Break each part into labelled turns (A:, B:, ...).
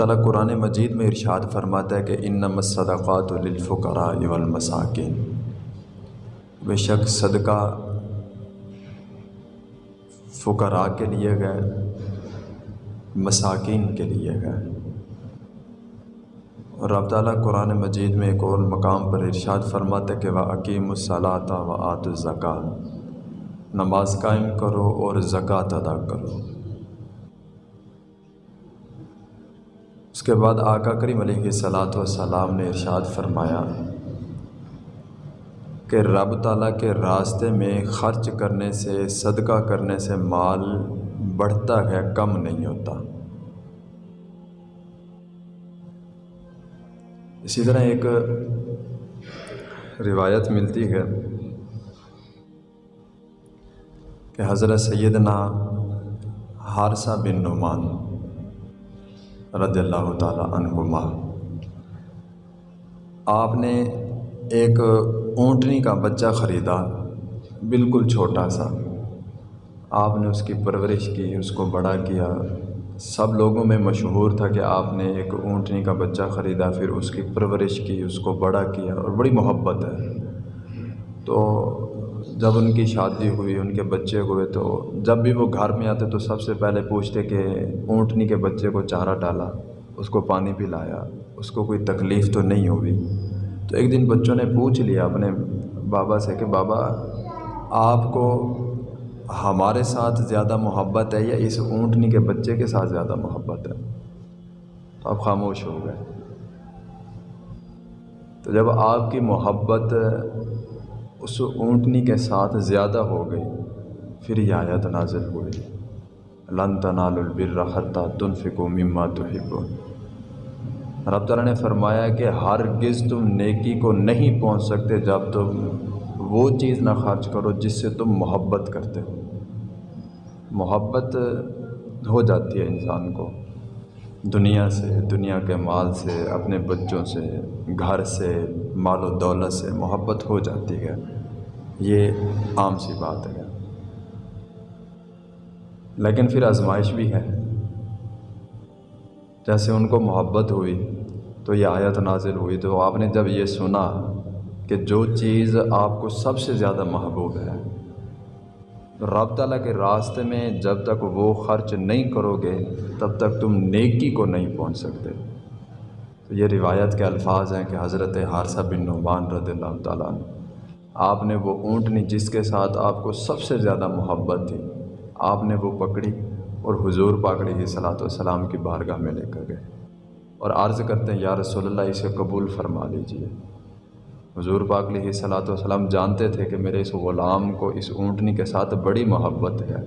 A: تعالیٰ قرآن مجید میں ارشاد فرماتا ہے کہ ان الصدقات للفقراء والمساکین۔ بے شک صدقہ فقراء کے لیے گئے مساکین کے لیے گئے اور رب تعالیٰ قرآن مجید میں ایک اور مقام پر ارشاد فرماتا ہے کہ وہ عقیم الصلاۃ و آت نماز قائم کرو اور زکوٰۃ ادا کرو۔ اس کے بعد آقا کریم علیہ صلاۃ والسلام نے ارشاد فرمایا کہ رب تعالیٰ کے راستے میں خرچ کرنے سے، صدقہ کرنے سے مال بڑھتا ہے، کم نہیں ہوتا۔ اسی طرح ایک روایت ملتی ہے کہ حضرت سیدنا حارثہ بن نعمان رضی اللہ تعالیٰ عنہما۔ آپ نے ایک اونٹنی کا بچہ خریدا، بالکل چھوٹا سا۔ آپ نے اس کی پرورش کی، اس کو بڑا کیا۔ سب لوگوں میں مشہور تھا کہ آپ نے ایک اونٹنی کا بچہ خریدا، پھر اس کی پرورش کی، اس کو بڑا کیا، اور بڑی محبت ہے۔ تو جب ان کی شادی ہوئی، ان کے بچے ہوئے، تو جب بھی وہ گھر میں آتے تو سب سے پہلے پوچھتے کہ اونٹنی کے بچے کو چارہ ڈالا، اس کو پانی پلایا، اس کو کوئی تکلیف تو نہیں ہوئی۔ تو ایک دن بچوں نے پوچھ لیا اپنے بابا سے کہ بابا، آپ کو ہمارے ساتھ زیادہ محبت ہے یا اس اونٹنی کے بچے کے ساتھ زیادہ محبت ہے؟ تو آپ خاموش ہو گئے۔ تو جب آپ کی محبت اس اونٹنی کے ساتھ زیادہ ہو گئی، پھر یہ آیت نازل ہوئی۔ لن تنال البر حتیٰ تنفقوا مما تحبون۔ رب تعالیٰ نے فرمایا کہ ہر گز تم نیکی کو نہیں پہنچ سکتے جب تم وہ چیز نہ خرچ کرو جس سے تم محبت کرتے ہو۔ محبت ہو جاتی ہے انسان کو۔ دنیا سے، دنیا کے مال سے، اپنے بچوں سے، گھر سے، مال و دولت سے محبت ہو جاتی ہے۔ یہ عام سی بات ہے۔ لیکن پھر آزمائش بھی ہے۔ جیسے ان کو محبت ہوئی، تو یہ آیت نازل ہوئی۔ تو آپ نے جب یہ سنا کہ جو چیز آپ کو سب سے زیادہ محبوب ہے رب تعالیٰ کے راستے میں جب تک وہ خرچ نہیں کرو گے، تب تک تم نیکی کو نہیں پہنچ سکتے۔ تو یہ روایت کے الفاظ ہیں کہ حضرت حارثہ بن نعمان رضی اللہ تعالیٰ عنہ۔ آپ نے وہ اونٹنی جس کے ساتھ آپ کو سب سے زیادہ محبت تھی، آپ نے وہ پکڑی اور حضور پاکڑی ہی صلاۃ والسلام کی بارگاہ میں لے کر گئے۔ اور عرض کرتے ہیں، یا رسول اللہ، اسے قبول فرما لیجیے حضور پاک علیہ صلاۃ والسلام جانتے تھے کہ میرے اس غلام کو اس اونٹنی کے ساتھ بڑی محبت ہے،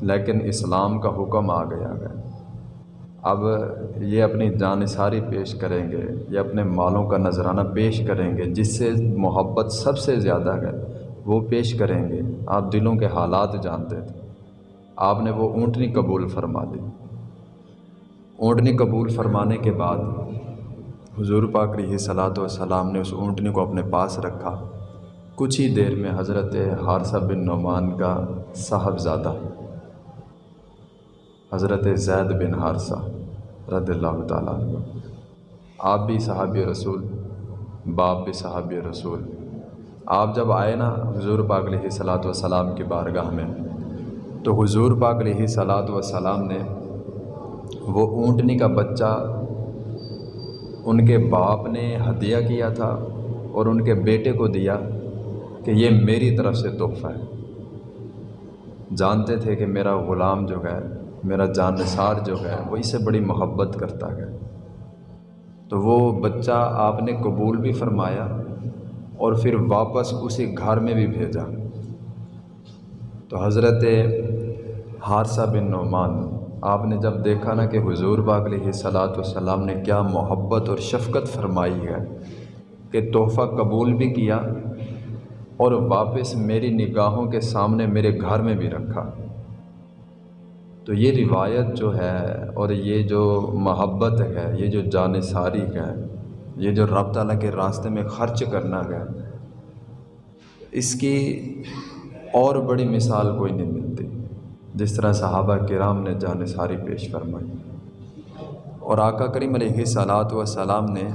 A: لیکن اسلام کا حکم آ گیا ہے۔ اب یہ اپنی جانصاری پیش کریں گے یا اپنے مالوں کا نذرانہ پیش کریں گے، جس سے محبت سب سے زیادہ ہے، وہ پیش کریں گے۔ آپ دلوں کے حالات جانتے تھے۔ آپ نے وہ اونٹنی قبول فرما دی۔ اونٹنی قبول فرمانے کے بعد حضور پاک رہی صلاۃ والسلام نے اس اونٹنی کو اپنے پاس رکھا۔ کچھ ہی دیر میں حضرت حارثہ بن نعمان کا صاحبزادہ، حضرت زید بن حارثہ رضی اللہ تعالیٰ عنہ۔ آپ بھی صحابی رسول، باپ بھی صحابی رسول۔ آپ جب آئے نا حضور پاک علیہ صلاۃ وسلام کی بارگاہ میں، تو حضور پاک علیہ صلاۃ وسلام نے وہ اونٹنی کا بچہ، ان کے باپ نے ہدیہ کیا تھا اور ان کے بیٹے کو دیا کہ یہ میری طرف سے تحفہ ہے۔ جانتے تھے کہ میرا غلام جو ہے میرا جان نثار جو ہے وہ اس سے بڑی محبت کرتا ہے۔ تو وہ بچہ آپ نے قبول بھی فرمایا اور پھر واپس اسی گھر میں بھی بھیجا۔ تو حضرت حارثہ بن نعمان، آپ نے جب دیکھا نا کہ حضور باغ علیہ صلاۃ والسلام نے کیا محبت اور شفقت فرمائی ہے کہ تحفہ قبول بھی کیا اور واپس میری نگاہوں کے سامنے میرے گھر میں بھی رکھا۔ تو یہ روایت جو ہے اور یہ جو محبت ہے، یہ جو جان ساری ہے، یہ جو رب تعالیٰ کے راستے میں خرچ کرنا ہے، اس کی اور بڑی مثال کوئی نہیں ملتی۔ جس طرح صحابہ کرام نے جان ساری پیش فرمائی۔ اور آقا کریم علیہ صلاحت وسلام نے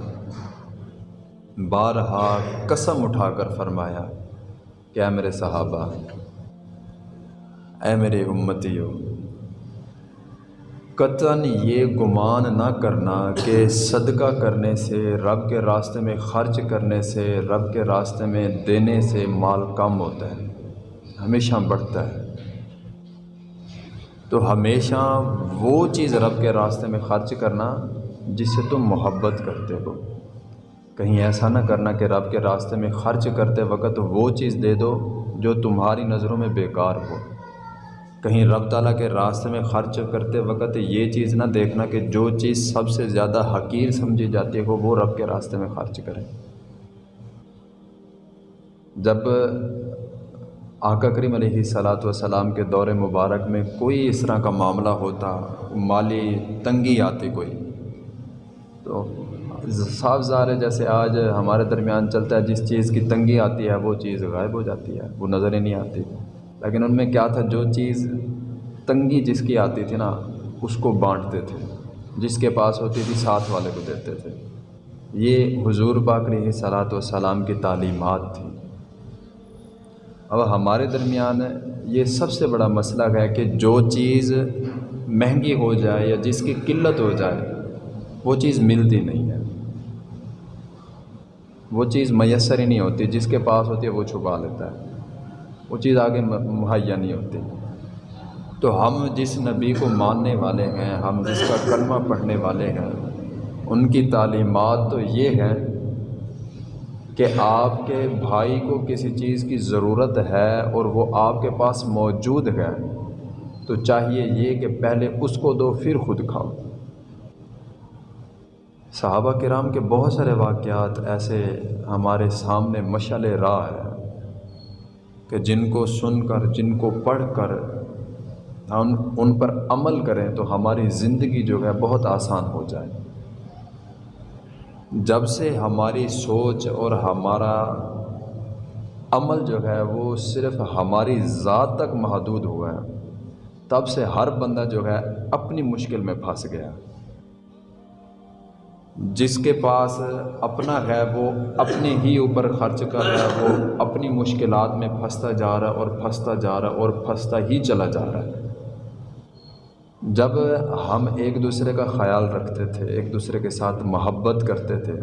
A: بارہا قسم اٹھا کر فرمایا کہ اے میرے صحابہ، اے میرے امتیوں قطن یہ گمان نہ کرنا کہ صدقہ کرنے سے، رب کے راستے میں خرچ کرنے سے، رب کے راستے میں دینے سے مال کم ہوتا ہے، ہمیشہ بڑھتا ہے۔ تو ہمیشہ وہ چیز رب کے راستے میں خرچ کرنا جس سے تم محبت کرتے ہو۔ کہیں ایسا نہ کرنا کہ رب کے راستے میں خرچ کرتے وقت وہ چیز دے دو جو تمہاری نظروں میں بیکار ہو۔ کہیں رب تعالیٰ کے راستے میں خرچ کرتے وقت یہ چیز نہ دیکھنا کہ جو چیز سب سے زیادہ حقیر سمجھی جاتی ہو وہ رب کے راستے میں خرچ کریں جب آقا کریم علیہ صلاۃ وسلام کے دور مبارک میں کوئی اس طرح کا معاملہ ہوتا، مالی تنگی آتی کوئی، تو صاف ظاہر ہے جیسے آج ہمارے درمیان چلتا ہے، جس چیز کی تنگی آتی ہے، وہ چیز غائب ہو جاتی ہے، وہ نظر ہی نہیں آتی۔ لیکن ان میں کیا تھا، جو چیز تنگی جس کی آتی تھی نا، اس کو بانٹتے تھے، جس کے پاس ہوتی تھی، ساتھ والے کو دیتے تھے۔ یہ حضور باقری صلاحت و سلام کی تعلیمات تھی۔ اب ہمارے درمیان یہ سب سے بڑا مسئلہ ہے کہ جو چیز مہنگی ہو جائے یا جس کی قلت ہو جائے، وہ چیز ملتی نہیں ہے۔ وہ چیز میسر ہی نہیں ہوتی، جس کے پاس ہوتی ہے، وہ چھپا لیتا ہے۔ وہ چیز آگے مہیا نہیں ہوتی۔ تو ہم جس نبی کو ماننے والے ہیں، ہم جس کا کلمہ پڑھنے والے ہیں، ان کی تعلیمات تو یہ ہے کہ آپ کے بھائی کو کسی چیز کی ضرورت ہے اور وہ آپ کے پاس موجود ہے، تو چاہیے یہ کہ پہلے اس کو دو، پھر خود کھاؤ۔ صحابہ کرام کے بہت سارے واقعات ایسے ہمارے سامنے مشعل راہ ہے۔ کہ جن کو سن کر، جن کو پڑھ کر ہم ان پر عمل کریں تو ہماری زندگی جو ہے بہت آسان ہو جائے۔ جب سے ہماری سوچ اور ہمارا عمل جو ہے وہ صرف ہماری ذات تک محدود ہوا ہے، تب سے ہر بندہ جو ہے اپنی مشکل میں پھنس گیا۔ جس کے پاس اپنا ہے وہ اپنے ہی اوپر خرچ کر رہا ہے، وہ اپنی مشکلات میں پھنستا جا رہا ہے اور پھنستا جا رہا ہے اور پھنستا ہی چلا جا رہا ہے۔ جب ہم ایک دوسرے کا خیال رکھتے تھے، ایک دوسرے کے ساتھ محبت کرتے تھے،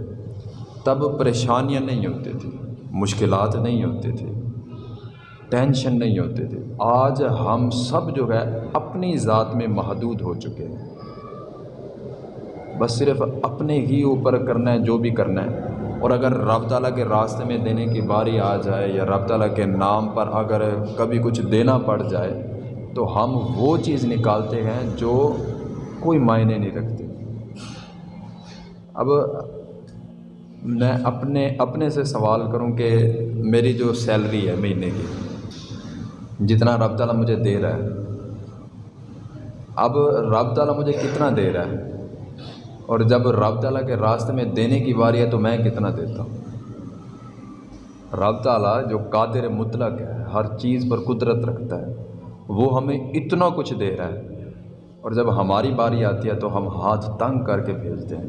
A: تب پریشانیاں نہیں ہوتی تھیں، مشکلات نہیں ہوتی تھی ٹینشن نہیں ہوتی تھی۔ آج ہم سب جو ہے اپنی ذات میں محدود ہو چکے ہیں۔ بس صرف اپنے ہی اوپر کرنا ہے، جو بھی کرنا ہے۔ اور اگر رب تعالیٰ کے راستے میں دینے کی باری آ جائے یا رب تعالیٰ کے نام پر اگر کبھی کچھ دینا پڑ جائے، تو ہم وہ چیز نکالتے ہیں جو کوئی معنی نہیں رکھتے اب میں اپنے اپنے سے سوال کروں کہ میری جو سیلری ہے مہینے کی، جتنا رب تعالیٰ مجھے دے رہا ہے، اب رب تعالیٰ مجھے کتنا دے رہا ہے؟ اور جب رب تعالیٰ کے راستے میں دینے کی باری ہے تو میں کتنا دیتا ہوں؟ رب تعالیٰ جو قادر مطلق ہے، ہر چیز پر قدرت رکھتا ہے، وہ ہمیں اتنا کچھ دے رہا ہے۔ اور جب ہماری باری آتی ہے تو ہم ہاتھ تنگ کر کے بھیجتے ہیں۔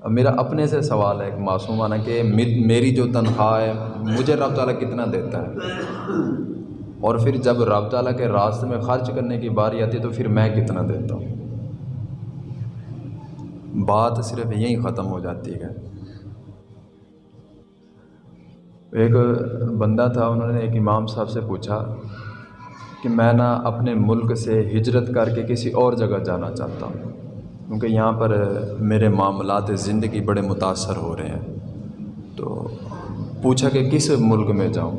A: اب میرا اپنے سے سوال ہے ایک معصومانہ کہ میری جو تنخواہ ہے، مجھے رب تعالیٰ کتنا دیتا ہے؟ اور پھر جب رب تعالیٰ کے راستے میں خرچ کرنے کی باری آتی ہے تو پھر میں کتنا دیتا ہوں؟ بات صرف یہیں ختم ہو جاتی ہے۔ ایک بندہ تھا، انہوں نے ایک امام صاحب سے پوچھا کہ میں نا اپنے ملک سے ہجرت کر کے کسی اور جگہ جانا چاہتا ہوں، کیونکہ یہاں پر میرے معاملات زندگی بڑے متاثر ہو رہے ہیں۔ تو پوچھا کہ کس ملک میں جاؤں؟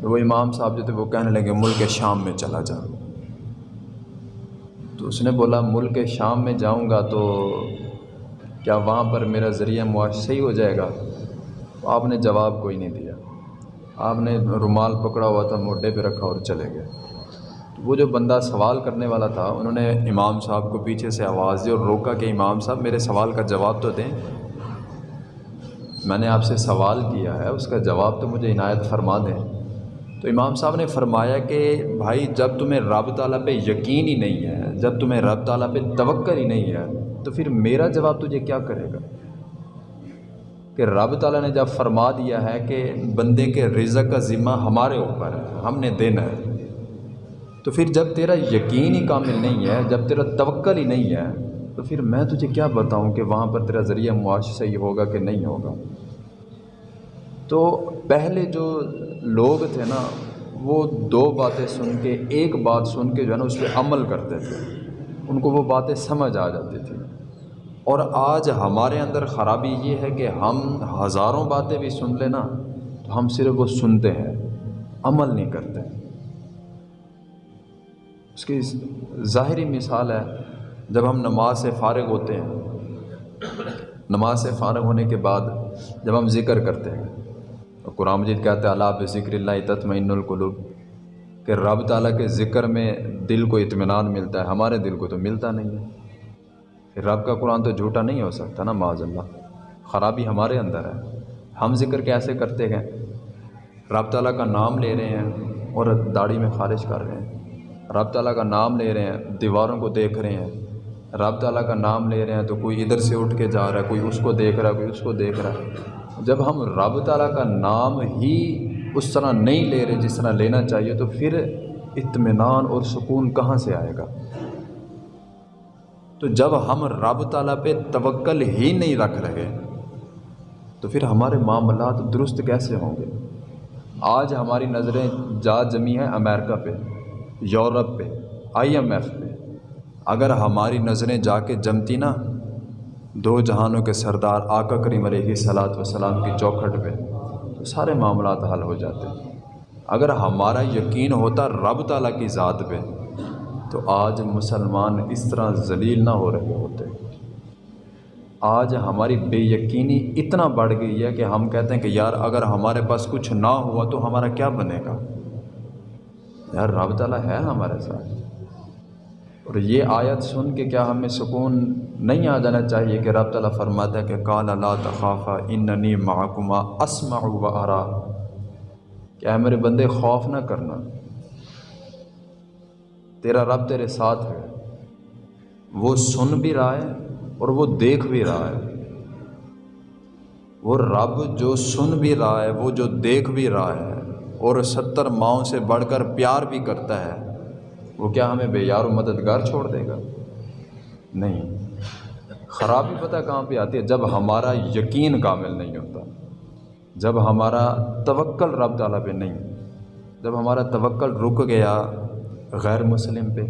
A: تو وہ امام صاحب جو تھے، وہ کہنے لگے، ملک شام میں چلا جا۔ تو اس نے بولا، ملک شام میں جاؤں گا تو کیا وہاں پر میرا ذریعہ معاش صحیح ہو جائے گا؟ آپ نے جواب کوئی نہیں دیا۔ آپ نے رومال پکڑا ہوا تھا، موڈے پہ رکھا اور چلے گئے۔ وہ جو بندہ سوال کرنے والا تھا، انہوں نے امام صاحب کو پیچھے سے آواز دی اور روکا کہ امام صاحب میرے سوال کا جواب تو دیں۔ میں نے آپ سے سوال کیا ہے، اس کا جواب تو مجھے عنایت فرما دیں۔ تو امام صاحب نے فرمایا کہ بھائی، جب تمہیں رب تعالیٰ پہ یقین ہی نہیں ہے، جب تمہیں رب تعالیٰ پہ توقع ہی نہیں ہے تو پھر میرا جواب تجھے کیا کرے گا؟ کہ رب تعالیٰ نے جب فرما دیا ہے کہ بندے کے رزق کا ذمہ ہمارے اوپر ہے، ہم نے دینا ہے، تو پھر جب تیرا یقین ہی کامل نہیں ہے، جب تیرا توکل ہی نہیں ہے، تو پھر میں تجھے کیا بتاؤں کہ وہاں پر تیرا ذریعہ معاش صحیح ہوگا کہ نہیں ہوگا؟ تو پہلے جو لوگ تھے نا، وہ دو باتیں سن کے، ایک بات سن کے جو ہے نا، اس پہ عمل کرتے تھے، ان کو وہ باتیں سمجھ آ جاتی تھیں۔ اور آج ہمارے اندر خرابی یہ ہے کہ ہم ہزاروں باتیں بھی سن لیں نا تو ہم صرف وہ سنتے ہیں، عمل نہیں کرتے۔ اس کی ظاہری مثال ہے، جب ہم نماز سے فارغ ہوتے ہیں، نماز سے فارغ ہونے کے بعد جب ہم ذکر کرتے ہیں قرآن مجید کہتے ہیں اللہ ذکر اللہ تطمئن القلوب کہ رب تعالیٰ کے ذکر میں دل کو اطمینان ملتا ہے، ہمارے دل کو تو ملتا نہیں ہے۔ پھر رب کا قرآن تو جھوٹا نہیں ہو سکتا نا، معاذ اللہ۔ خرابی ہمارے اندر ہے۔ ہم ذکر کیسے کرتے ہیں؟ رب تعالیٰ کا نام لے رہے ہیں اور داڑھی میں خارج کر رہے ہیں۔ رب تعالیٰ کا نام لے رہے ہیں، دیواروں کو دیکھ رہے ہیں۔ رب تعالیٰ کا نام لے رہے ہیں تو کوئی ادھر سے اٹھ کے جا رہا ہے، کوئی اس کو دیکھ رہا ہے، کوئی اس کو دیکھ رہا ہے۔ جب ہم رب تعالیٰ کا نام ہی اس طرح نہیں لے رہے جس طرح لینا چاہیے تو پھر اطمینان اور سکون کہاں سے آئے گا؟ تو جب ہم رب تعالیٰ پہ توکل ہی نہیں رکھ رہے، تو پھر ہمارے معاملات درست کیسے ہوں گے؟ آج ہماری نظریں جا جمی ہیں امریکہ پہ، یورپ پہ، آئی ایم ایف پہ۔ اگر ہماری نظریں جا کے جمتی نا، دو جہانوں کے سردار آقا کریم علیہ صلاحت وسلام کی چوکھٹ پہ، تو سارے معاملات حل ہو جاتے۔ اگر ہمارا یقین ہوتا رب تعالیٰ کی ذات پہ تو آج مسلمان اس طرح ذلیل نہ ہو رہے ہوتے۔ آج ہماری بے یقینی اتنا بڑھ گئی ہے کہ ہم کہتے ہیں کہ یار اگر ہمارے پاس کچھ نہ ہوا تو ہمارا کیا بنے گا؟ یار رب تعالیٰ ہے ہمارے ساتھ۔ اور یہ آیت سن کے کیا ہمیں سکون نہیں آ جانا چاہیے کہ رب تعالیٰ فرماتا ہے کہ کال اللہ تخافہ اننی محکمہ اسما و ارا۔ کیا میرے بندے، خوف نہ کرنا۔ تیرا رب تیرے ساتھ ہے۔ وہ سن بھی رہا ہے اور وہ دیکھ بھی رہا ہے۔ وہ رب جو سن بھی رہا ہے، وہ جو دیکھ بھی رہا ہے اور ستر ماؤں سے بڑھ کر پیار بھی کرتا ہے، وہ کیا ہمیں بے یار و مددگار چھوڑ دے گا؟ نہیں۔ خرابی پتہ کہاں پہ آتی ہے؟ جب ہمارا یقین کامل نہیں ہوتا، جب ہمارا توکل رب تعالیٰ پہ نہیں، جب ہمارا توکل رک گیا غیر مسلم پہ۔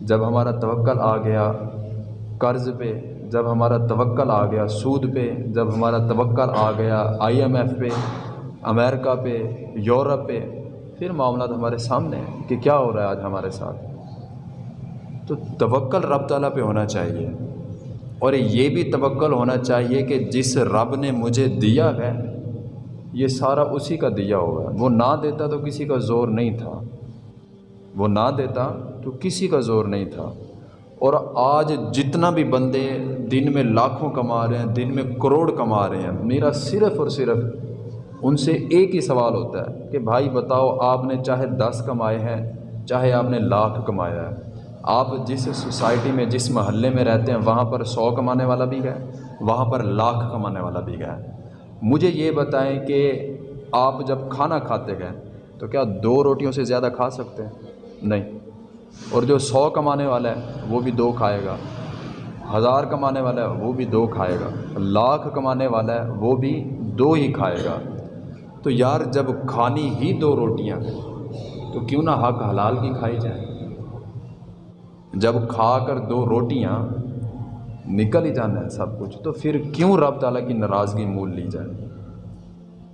A: جب ہمارا توکل آ گیا قرض پہ، جب ہمارا توکل آ گیا سود پہ، جب ہمارا توکل آ گیا آئی ایم ایف پہ، امریکہ پہ، یورپ پہ، پھر معاملات ہمارے سامنے ہیں کہ کیا ہو رہا ہے آج ہمارے ساتھ۔ تو توکل رب تعالیٰ پہ ہونا چاہیے۔ اور یہ بھی توکل ہونا چاہیے کہ جس رب نے مجھے دیا ہے، یہ سارا اسی کا دیا ہوا ہے۔ وہ نہ دیتا تو کسی کا زور نہیں تھا۔ وہ نہ دیتا تو کسی کا زور نہیں تھا۔ اور آج جتنا بھی بندے دن میں لاکھوں کما رہے ہیں، دن میں کروڑ کما رہے ہیں، میرا صرف اور صرف ان سے ایک ہی سوال ہوتا ہے کہ بھائی بتاؤ، آپ نے چاہے دس کمائے ہیں، چاہے آپ نے لاکھ کمایا ہے، آپ جس سوسائٹی میں، جس محلے میں رہتے ہیں، وہاں پر سو کمانے والا بھی گئے وہاں پر لاکھ کمانے والا بھی گئے مجھے یہ بتائیں کہ آپ جب کھانا کھاتے گئے تو کیا دو روٹیوں سے زیادہ کھا سکتے ہیں؟ نہیں۔ اور جو سو کمانے والا ہے، وہ بھی دو کھائے گا۔ ہزار کمانے والا ہے، وہ بھی دو کھائے گا۔ لاکھ کمانے والا ہے، وہ بھی دو ہی کھائے گا۔ تو یار، جب کھانی ہی دو روٹیاں، تو کیوں نہ حق حلال کی کھائی جائے؟ جب کھا کر دو روٹیاں نکل ہی جانا ہے سب کچھ، تو پھر کیوں رب تعالیٰ کی ناراضگی مول لی جائے؟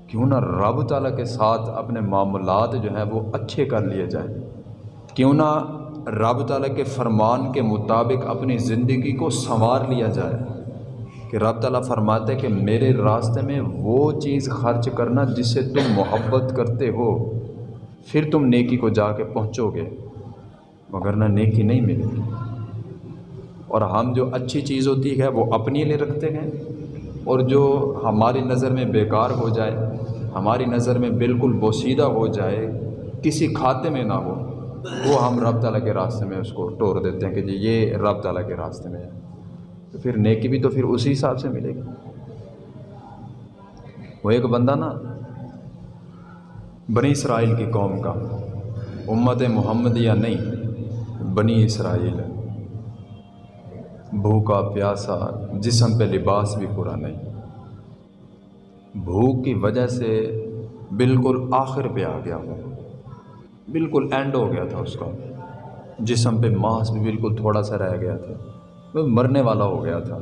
A: کیوں نہ رب تعالیٰ کے ساتھ اپنے معاملات جو ہیں، وہ اچھے کر لیے جائیں کیوں نہ رب تعالیٰ کے فرمان کے مطابق اپنی زندگی کو سنوار لیا جائے، کہ رب تعالیٰ فرماتے کہ میرے راستے میں وہ چیز خرچ کرنا جس سے تم محبت کرتے ہو، پھر تم نیکی کو جا کے پہنچو گے، مگر نہ نیکی نہیں ملے گی۔ اور ہم جو اچھی چیز ہوتی ہے وہ اپنی لیے رکھتے ہیں، اور جو ہماری نظر میں بیکار ہو جائے، ہماری نظر میں بالکل بوسیدہ ہو جائے، کسی کھاتے میں نہ ہو وہ ہم رب تعالیٰ کے راستے میں اس کو ٹور دیتے ہیں کہ جی یہ رب تعالیٰ کے راستے میں ہے۔ تو پھر نیکی بھی تو پھر اسی حساب سے ملے گی۔ وہ ایک بندہ نا، بنی اسرائیل کی قوم کا، امت محمد یا نہیں، بنی اسرائیل۔ بھوکا، پیاسا، جسم پہ لباس بھی پورا نہیں۔ بھوک کی وجہ سے بالکل آخر پہ آ گیا وہ بالکل اینڈ ہو گیا تھا اس کا۔ جسم پہ ماس بھی بالکل تھوڑا سا رہ گیا تھا۔ وہ مرنے والا ہو گیا تھا۔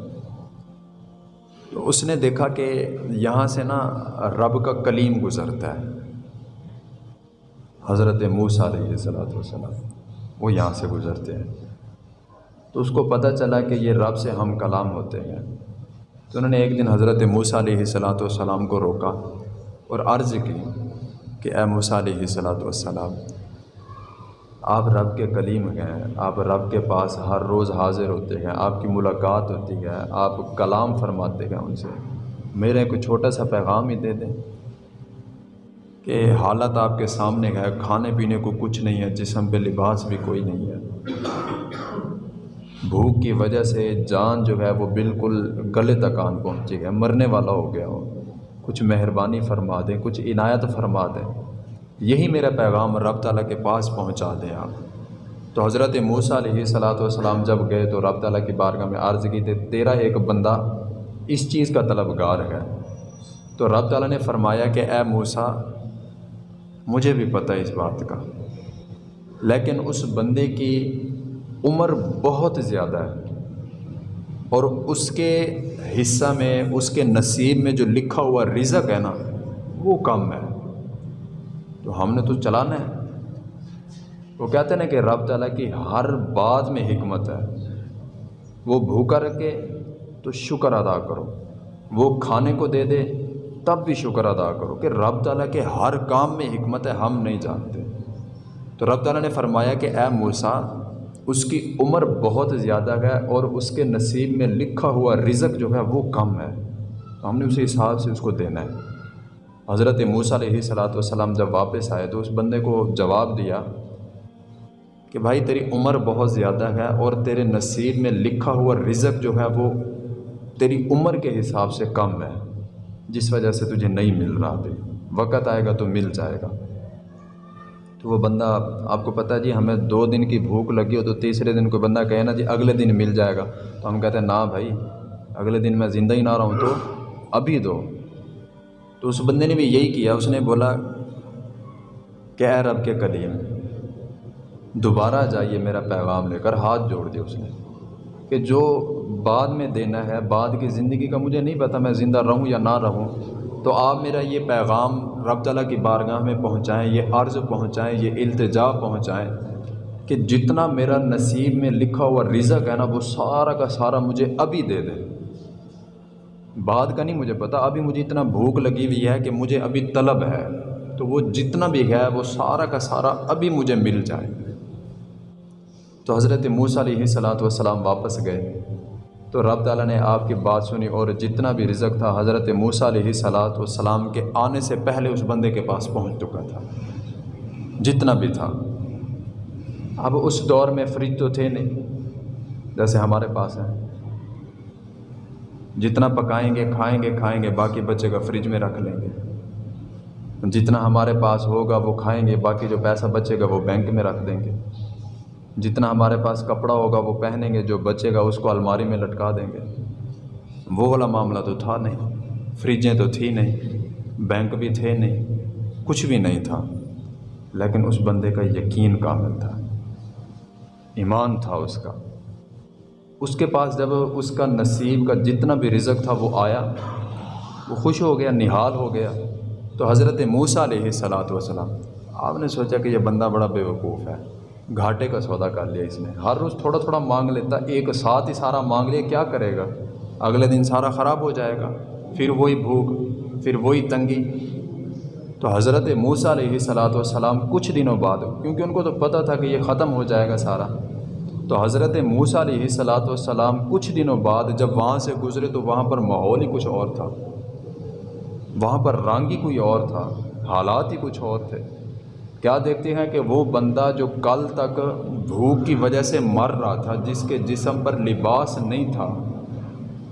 A: تو اس نے دیکھا کہ یہاں سے نا رب کا کلیم گزرتا ہے۔ حضرت موسیٰ علیہ صلاحت وسلم وہ یہاں سے گزرتے ہیں۔ تو اس کو پتہ چلا کہ یہ رب سے ہم کلام ہوتے ہیں۔ تو انہوں نے ایک دن حضرت موسیٰ علیہ صلاۃ والسلام کو روکا اور عرض کی کہ اے موسیٰ علیہ صلاۃ والسلام آپ رب کے کلیم ہیں، آپ رب کے پاس ہر روز حاضر ہوتے ہیں، آپ کی ملاقات ہوتی ہے، آپ کلام فرماتے ہیں ان سے۔ میرے کوئی چھوٹا سا پیغام ہی دے دیں کہ حالت آپ کے سامنے ہے، کھانے پینے کو کچھ نہیں ہے، جسم پہ لباس بھی کوئی نہیں ہے۔ بھوک کی وجہ سے جان جو ہے وہ بالکل گلے تک آن پہنچی ہے، مرنے والا ہو گیا ہو۔ کچھ مہربانی فرما دیں، کچھ عنایت فرما دیں۔ یہی میرا پیغام رب تعالیٰ کے پاس پہنچا دیں آپ۔ تو حضرت موسیٰ علیہ صلاۃ والسلام جب گئے تو رب تعالیٰ کی بارگاہ میں عرض کی تھی تیرا ایک بندہ اس چیز کا طلبگار ہے۔ تو رب تعالیٰ نے فرمایا کہ اے موسیٰ، مجھے بھی پتہ ہے اس بات کا، لیکن اس بندے کی عمر بہت زیادہ ہے اور اس کے حصہ میں، اس کے نصیب میں جو لکھا ہوا رزق ہے نا، وہ کم ہے۔ تو ہم نے تو چلانا ہے۔ وہ کہتے ہیں نا کہ رب تعالیٰ کی ہر بات میں حکمت ہے۔ وہ بھوکا رکھے تو شکر ادا کرو۔ وہ کھانے کو دے دے تب بھی شکر ادا کرو کہ رب تعالیٰ کے ہر کام میں حکمت ہے، ہم نہیں جانتے۔ تو رب تعالیٰ نے فرمایا کہ اے موسیٰ، اس کی عمر بہت زیادہ ہے اور اس کے نصیب میں لکھا ہوا رزق جو ہے وہ کم ہے۔ تو ہم نے اسی حساب سے اس کو دینا ہے۔ حضرت موسیٰ علیہ صلاۃ والسلام جب واپس آئے تو اس بندے کو جواب دیا کہ بھائی تیری عمر بہت زیادہ ہے اور تیرے نصیب میں لکھا ہوا رزق جو ہے وہ تیری عمر کے حساب سے کم ہے، جس وجہ سے تجھے نہیں مل رہا ابھی وقت آئے گا تو مل جائے گا۔ تو وہ بندہ، آپ کو پتہ جی ہمیں دو دن کی بھوک لگی ہو تو تیسرے دن کوئی بندہ کہے نا جی اگلے دن مل جائے گا۔ تو ہم کہتے ہیں، نا بھائی، اگلے دن میں زندہ ہی نہ رہا ہوں تو ابھی دو۔ تو اس بندے نے بھی یہی کیا، اس نے بولا، کہ اے رب کے کلیم دوبارہ جائیے میرا پیغام لے کر ہاتھ جوڑ دیا اس نے کہ جو بعد میں دینا ہے، بعد کی زندگی کا مجھے نہیں پتا میں زندہ رہوں یا نہ رہوں، تو آپ میرا یہ پیغام رب تعالیٰ کی بارگاہ میں پہنچائیں، یہ عرض پہنچائیں، یہ التجا پہنچائیں کہ جتنا میرا نصیب میں لکھا ہوا رزق ہے نا، وہ سارا کا سارا مجھے ابھی دے دیں بعد کا نہیں مجھے پتا، ابھی مجھے اتنا بھوک لگی ہوئی ہے کہ مجھے ابھی طلب ہے۔ تو وہ جتنا بھی ہے، وہ سارا کا سارا ابھی مجھے مل جائے۔ تو حضرت موسیٰ علیہ صلاۃ والسلام واپس گئے۔ تو رب تعالیٰ نے آپ کی بات سنی اور جتنا بھی رزق تھا، حضرت موسیٰ علیہ صلاۃ والسلام کے آنے سے پہلے اس بندے کے پاس پہنچ چکا تھا۔ جتنا بھی تھا۔ اب اس دور میں فریج تو تھے نہیں، جیسے ہمارے پاس ہیں۔ جتنا پکائیں گے، کھائیں گے کھائیں گے، باقی بچے کا فریج میں رکھ لیں گے۔ جتنا ہمارے پاس ہوگا، وہ کھائیں گے، باقی جو پیسہ بچے گا، وہ بینک میں رکھ دیں گے۔ جتنا ہمارے پاس کپڑا ہوگا، وہ پہنیں گے، جو بچے گا، اس کو الماری میں لٹکا دیں گے۔ وہ والا معاملہ تو تھا نہیں۔ فریجیں تو تھی نہیں بینک بھی تھے نہیں، کچھ بھی نہیں تھا۔ لیکن اس بندے کا یقین کامل تھا۔ ایمان تھا اس کا۔ اس کے پاس جب اس کا نصیب کا جتنا بھی رزق تھا وہ آیا، وہ خوش ہو گیا، نہال ہو گیا۔ تو حضرت موسیٰ علیہ صلاۃ وسلام آپ نے سوچا کہ یہ بندہ بڑا بے وقوف ہے، گھاٹے کا سودا کر لیا اس نے۔ ہر روز تھوڑا تھوڑا مانگ لیتا، ایک ساتھ ہی سارا مانگ لیا، کیا کرے گا؟ اگلے دن سارا خراب ہو جائے گا۔ پھر وہی بھوک، پھر وہی تنگی۔ تو حضرت موسیٰ علیہ صلاۃ والسلام کچھ دنوں بعد، کیونکہ ان کو تو پتہ تھا کہ یہ ختم ہو جائے گا سارا تو حضرت موسیٰ علیہ صلاۃ والسلام کچھ دنوں بعد جب وہاں سے گزرے تو وہاں پر ماحول ہی کچھ اور تھا۔ وہاں پر رنگ ہی کوئی اور تھا، حالات ہی کچھ اور تھے۔ کیا دیکھتے ہیں کہ وہ بندہ جو کل تک بھوک کی وجہ سے مر رہا تھا، جس کے جسم پر لباس نہیں تھا،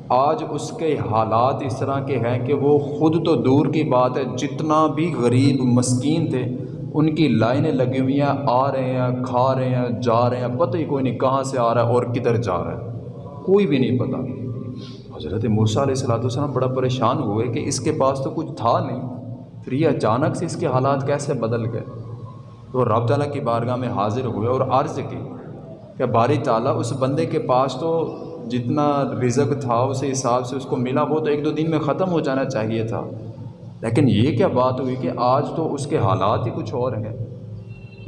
A: آج اس کے حالات اس طرح کے ہیں کہ وہ خود تو دور کی بات ہے، جتنا بھی غریب، مسکین تھے ان کی لائنیں لگی ہوئی ہیں، آ رہے ہیں، کھا رہے ہیں، جا رہے ہیں، پتہ ہی کوئی نہیں کہاں سے آ رہا ہے اور کدھر جا رہا ہے۔ کوئی بھی نہیں پتہ۔ حضرت موسیٰ علیہ السلاۃ والسلام بڑا پریشان ہوئے کہ اس کے پاس تو کچھ تھا نہیں، پھر یہ اچانک سے اس کے حالات کیسے بدل گئے؟ تو رب تعالیٰ کی بارگاہ میں حاضر ہوئے اور عرض کی کہ باری تعالیٰ، اس بندے کے پاس تو جتنا رزق تھا، اس حساب سے اس کو ملا، وہ تو ایک دو دن میں ختم ہو جانا چاہیے تھا۔ لیکن یہ کیا بات ہوئی کہ آج تو اس کے حالات ہی کچھ اور ہیں؟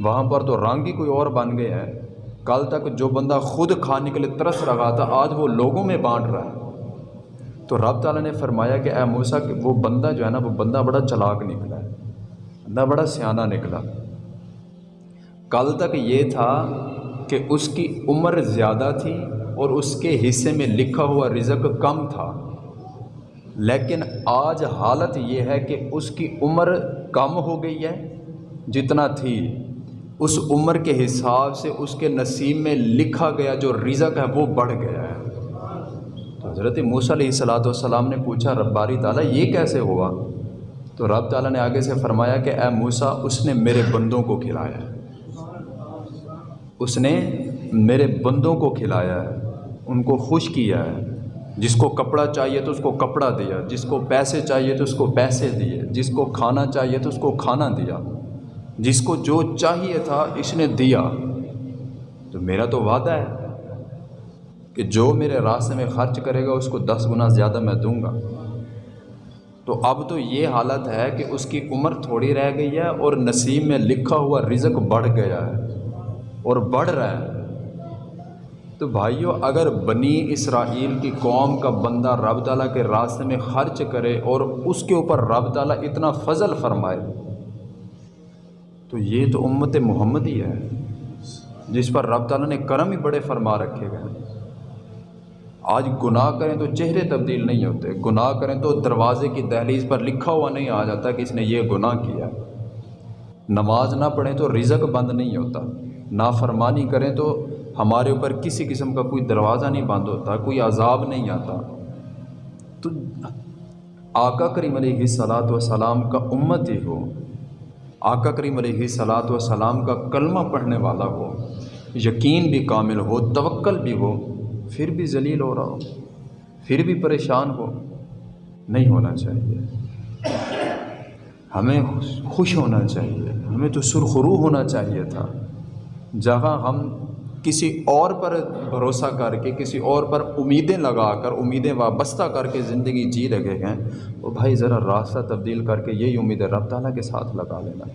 A: وہاں پر تو رنگ ہی کوئی اور بن گئے ہیں۔ کل تک جو بندہ خود کھانے کے لیے ترس رہا تھا آج وہ لوگوں میں بانٹ رہا ہے۔ تو رب تعالیٰ نے فرمایا کہ اے موسیٰ، کہ وہ بندہ جو ہے نا، وہ بندہ بڑا چلاک نکلا ہے۔ بندہ بڑا سیانہ نکلا۔ کل تک یہ تھا کہ اس کی عمر زیادہ تھی اور اس کے حصے میں لکھا ہوا رزق کم تھا۔ لیکن آج حالت یہ ہے کہ اس کی عمر کم ہو گئی ہے جتنا تھی۔ اس عمر کے حساب سے اس کے نصیب میں لکھا گیا جو رزق ہے وہ بڑھ گیا ہے۔ تو حضرت موسیٰ علیہ صلاۃ والسلام نے پوچھا، رباری تعالیٰ، یہ کیسے ہوا؟ تو رب تعالیٰ نے آگے سے فرمایا کہ، اے موسیٰ، اس نے میرے بندوں کو کھلایا۔ ہے اس نے میرے بندوں کو کھلایا۔ ہے ان کو خوش کیا ہے۔ جس کو کپڑا چاہیے تو اس کو کپڑا دیا، جس کو پیسے چاہیے تو اس کو پیسے دیے، جس کو کھانا چاہیے تو اس کو کھانا دیا۔ جس کو جو چاہیے تھا اس نے دیا۔ تو میرا تو وعدہ ہے کہ جو میرے راستے میں خرچ کرے گا، اس کو دس گنا زیادہ میں دوں گا۔ تو اب تو یہ حالت ہے کہ اس کی عمر تھوڑی رہ گئی ہے اور نصیب میں لکھا ہوا رزق بڑھ گیا ہے اور بڑھ رہا ہے۔ تو بھائیوں اگر بنی اسرائیل کی قوم کا بندہ رب تعالیٰ کے راستے میں خرچ کرے اور اس کے اوپر رب تعالیٰ اتنا فضل فرمائے، تو یہ تو امت محمد ہی ہے، جس پر رب تعالیٰ نے کرم ہی بڑے فرما رکھے گئے آج گناہ کریں تو چہرے تبدیل نہیں ہوتے، گناہ کریں تو دروازے کی دہلیز پر لکھا ہوا نہیں آ جاتا کہ اس نے یہ گناہ کیا۔ نماز نہ پڑھیں تو رزق بند نہیں ہوتا، نافرمانی کریں تو ہمارے اوپر کسی قسم کا کوئی دروازہ نہیں بند ہوتا کوئی عذاب نہیں آتا۔ تو آقا کریم علیہ صلاحت و سلام کا امت ہی ہو، آقا کریم علیہ صلاحت و سلام کا کلمہ پڑھنے والا ہو، یقین بھی کامل ہو، توکل بھی ہو، پھر بھی ذلیل ہو رہا ہو، پھر بھی پریشان ہو، نہیں ہونا چاہیے۔ ہمیں خوش ہونا چاہیے، ہمیں تو سرخرو ہونا چاہیے تھا۔ جہاں ہم کسی اور پر بھروسہ کر کے، کسی اور پر امیدیں لگا کر، امیدیں وابستہ کر کے زندگی جی رہے ہیں، تو بھائی ذرا راستہ تبدیل کر کے یہی امیدیں رب تعالیٰ کے ساتھ لگا لینا۔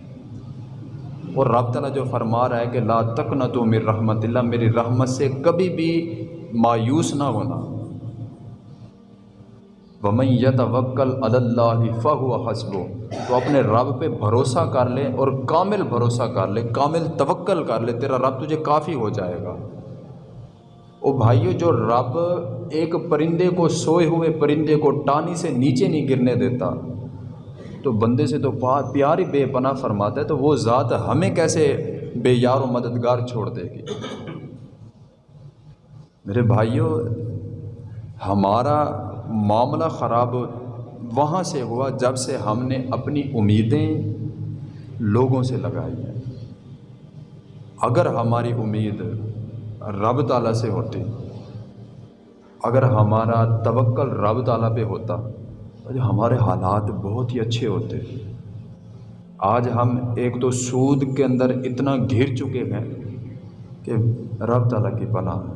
A: اور رب تعالیٰ جو فرما رہا ہے کہ لا تک نہ تو میری رحمت اللہ، میری رحمت سے کبھی بھی مایوس نہ ہونا۔ ومن یتوکل علی اللہ فہو حسب تو اپنے رب پہ بھروسہ کر لے اور کامل بھروسہ کر لے، کامل توکل کر لے، تیرا رب تجھے کافی ہو جائے گا۔ او بھائیو، جو رب ایک پرندے کو سوئے ہوئے پرندے کو ٹانی سے نیچے نہیں گرنے دیتا، تو بندے سے تو پیار ہی بے پناہ فرماتا ہے، تو وہ ذات ہمیں کیسے بے یار و مددگار چھوڑ دے گی؟ میرے بھائیوں ہمارا معاملہ خراب وہاں سے ہوا جب سے ہم نے اپنی امیدیں لوگوں سے لگائی ہیں۔ اگر ہماری امید رب تعالیٰ سے ہوتی، اگر ہمارا توکل رب تعالیٰ پہ ہوتا، تو ہمارے حالات بہت ہی اچھے ہوتے۔ آج ہم ایک تو سود کے اندر اتنا گھر چکے ہیں کہ رب تعالیٰ کی پناہ۔ ہے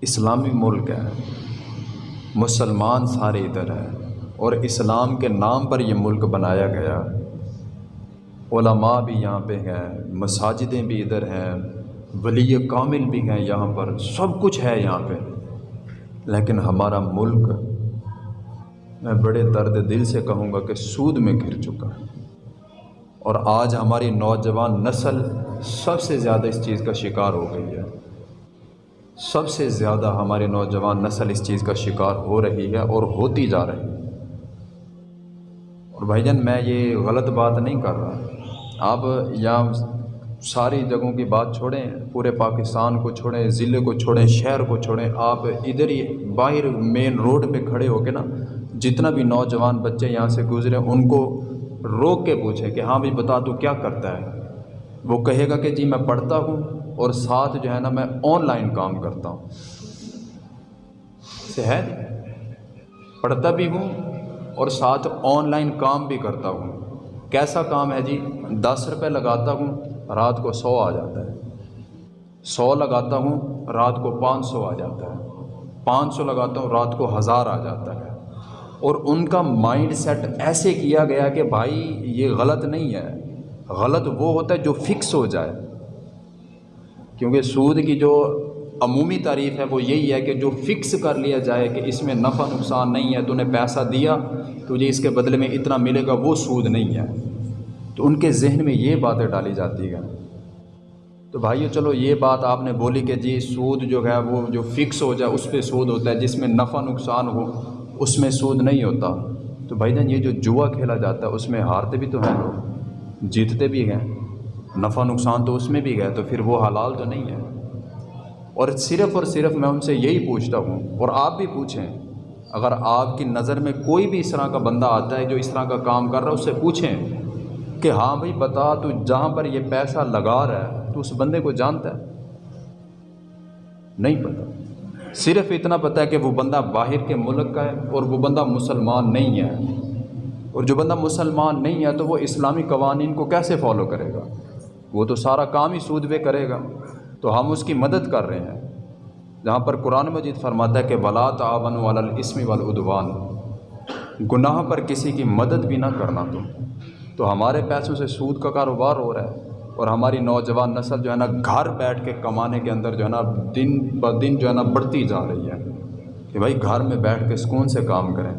A: اسلامی ملک ہے، مسلمان سارے ادھر ہیں، اور اسلام کے نام پر یہ ملک بنایا گیا۔ علماء بھی یہاں پہ ہیں، مساجدیں بھی ادھر ہیں، ولی کامل بھی ہیں یہاں پر، سب کچھ ہے یہاں پہ۔ لیکن ہمارا ملک، میں بڑے درد دل سے کہوں گا کہ سود میں گر چکا۔ ہے اور آج ہماری نوجوان نسل سب سے زیادہ اس چیز کا شکار ہو گئی ہے۔ سب سے زیادہ ہمارے نوجوان نسل اس چیز کا شکار ہو رہی ہے اور ہوتی جا رہی ہے۔ اور بھائی جان، میں یہ غلط بات نہیں کر رہا۔ آپ یہاں ساری جگہوں کی بات چھوڑیں، پورے پاکستان کو چھوڑیں، ضلع کو چھوڑیں، شہر کو چھوڑیں، آپ ادھر ہی باہر مین روڈ پہ کھڑے ہو کے نا، جتنا بھی نوجوان بچے یہاں سے گزرے، ان کو روک کے پوچھیں کہ ہاں بھائی، بتا تو کیا کرتا ہے؟ وہ کہے گا کہ جی میں پڑھتا ہوں۔ اور ساتھ جو ہے نا میں آن لائن کام کرتا ہوں۔ سے ہے؟ پڑھتا بھی ہوں اور ساتھ آن لائن کام بھی کرتا ہوں۔ کیسا کام ہے جی؟ دس روپے لگاتا ہوں، رات کو سو آ جاتا ہے۔ سو لگاتا ہوں، رات کو پانچ سو آ جاتا ہے۔ پانچ سو لگاتا ہوں، رات کو ہزار آ جاتا ہے۔ اور ان کا مائنڈ سیٹ ایسے کیا گیا کہ بھائی یہ غلط نہیں ہے۔ غلط وہ ہوتا ہے جو فکس ہو جائے۔ کیونکہ سود کی جو عمومی تعریف ہے وہ یہی ہے کہ جو فکس کر لیا جائے کہ اس میں نفع نقصان نہیں ہے تو نے پیسہ دیا تجھے جی اس کے بدلے میں اتنا ملے گا، وہ سود نہیں ہے۔ تو ان کے ذہن میں یہ باتیں ڈالی جاتی ہیں۔ تو بھائیو، چلو یہ بات آپ نے بولی کہ جی سود جو ہے وہ جو فکس ہو جائے، اس پہ سود ہوتا ہے، جس میں نفع نقصان ہو، اس میں سود نہیں ہوتا۔ تو بھائی جان، یہ جو جوا کھیلا جاتا ہے، اس میں ہارتے بھی تو ہیں لوگ، جیتتے بھی ہیں۔ نفع نقصان تو اس میں بھی گئے تو پھر وہ حلال تو نہیں ہے۔ اور صرف اور صرف میں ان سے یہی پوچھتا ہوں اور آپ بھی پوچھیں، اگر آپ کی نظر میں کوئی بھی اس طرح کا بندہ آتا ہے جو اس طرح کا کام کر رہا ہے، اس سے پوچھیں کہ ہاں بھائی، بتا تو جہاں پر یہ پیسہ لگا رہا ہے تو اس بندے کو جانتا ہے۔ نہیں پتہ صرف اتنا پتہ ہے کہ وہ بندہ باہر کے ملک کا ہے اور وہ بندہ مسلمان نہیں ہے۔ اور جو بندہ مسلمان نہیں ہے تو وہ اسلامی قوانین کو کیسے فالو کرے گا؟ وہ تو سارا کام ہی سود پہ کرے گا۔ تو ہم اس کی مدد کر رہے ہیں۔ جہاں پر قرآن مجید فرماتا ہے کہ ولا تعاون والاسم والعدوان۔ گناہ پر کسی کی مدد بھی نہ کرنا تم۔ تو ہمارے پیسوں سے سود کا کاروبار ہو رہا ہے اور ہماری نوجوان نسل جو ہے نا گھر بیٹھ کے کمانے کے اندر جو ہے نا دن ب دن جو ہے نا بڑھتی جا رہی ہے۔ کہ بھائی گھر میں بیٹھ کے سکون سے کام کریں۔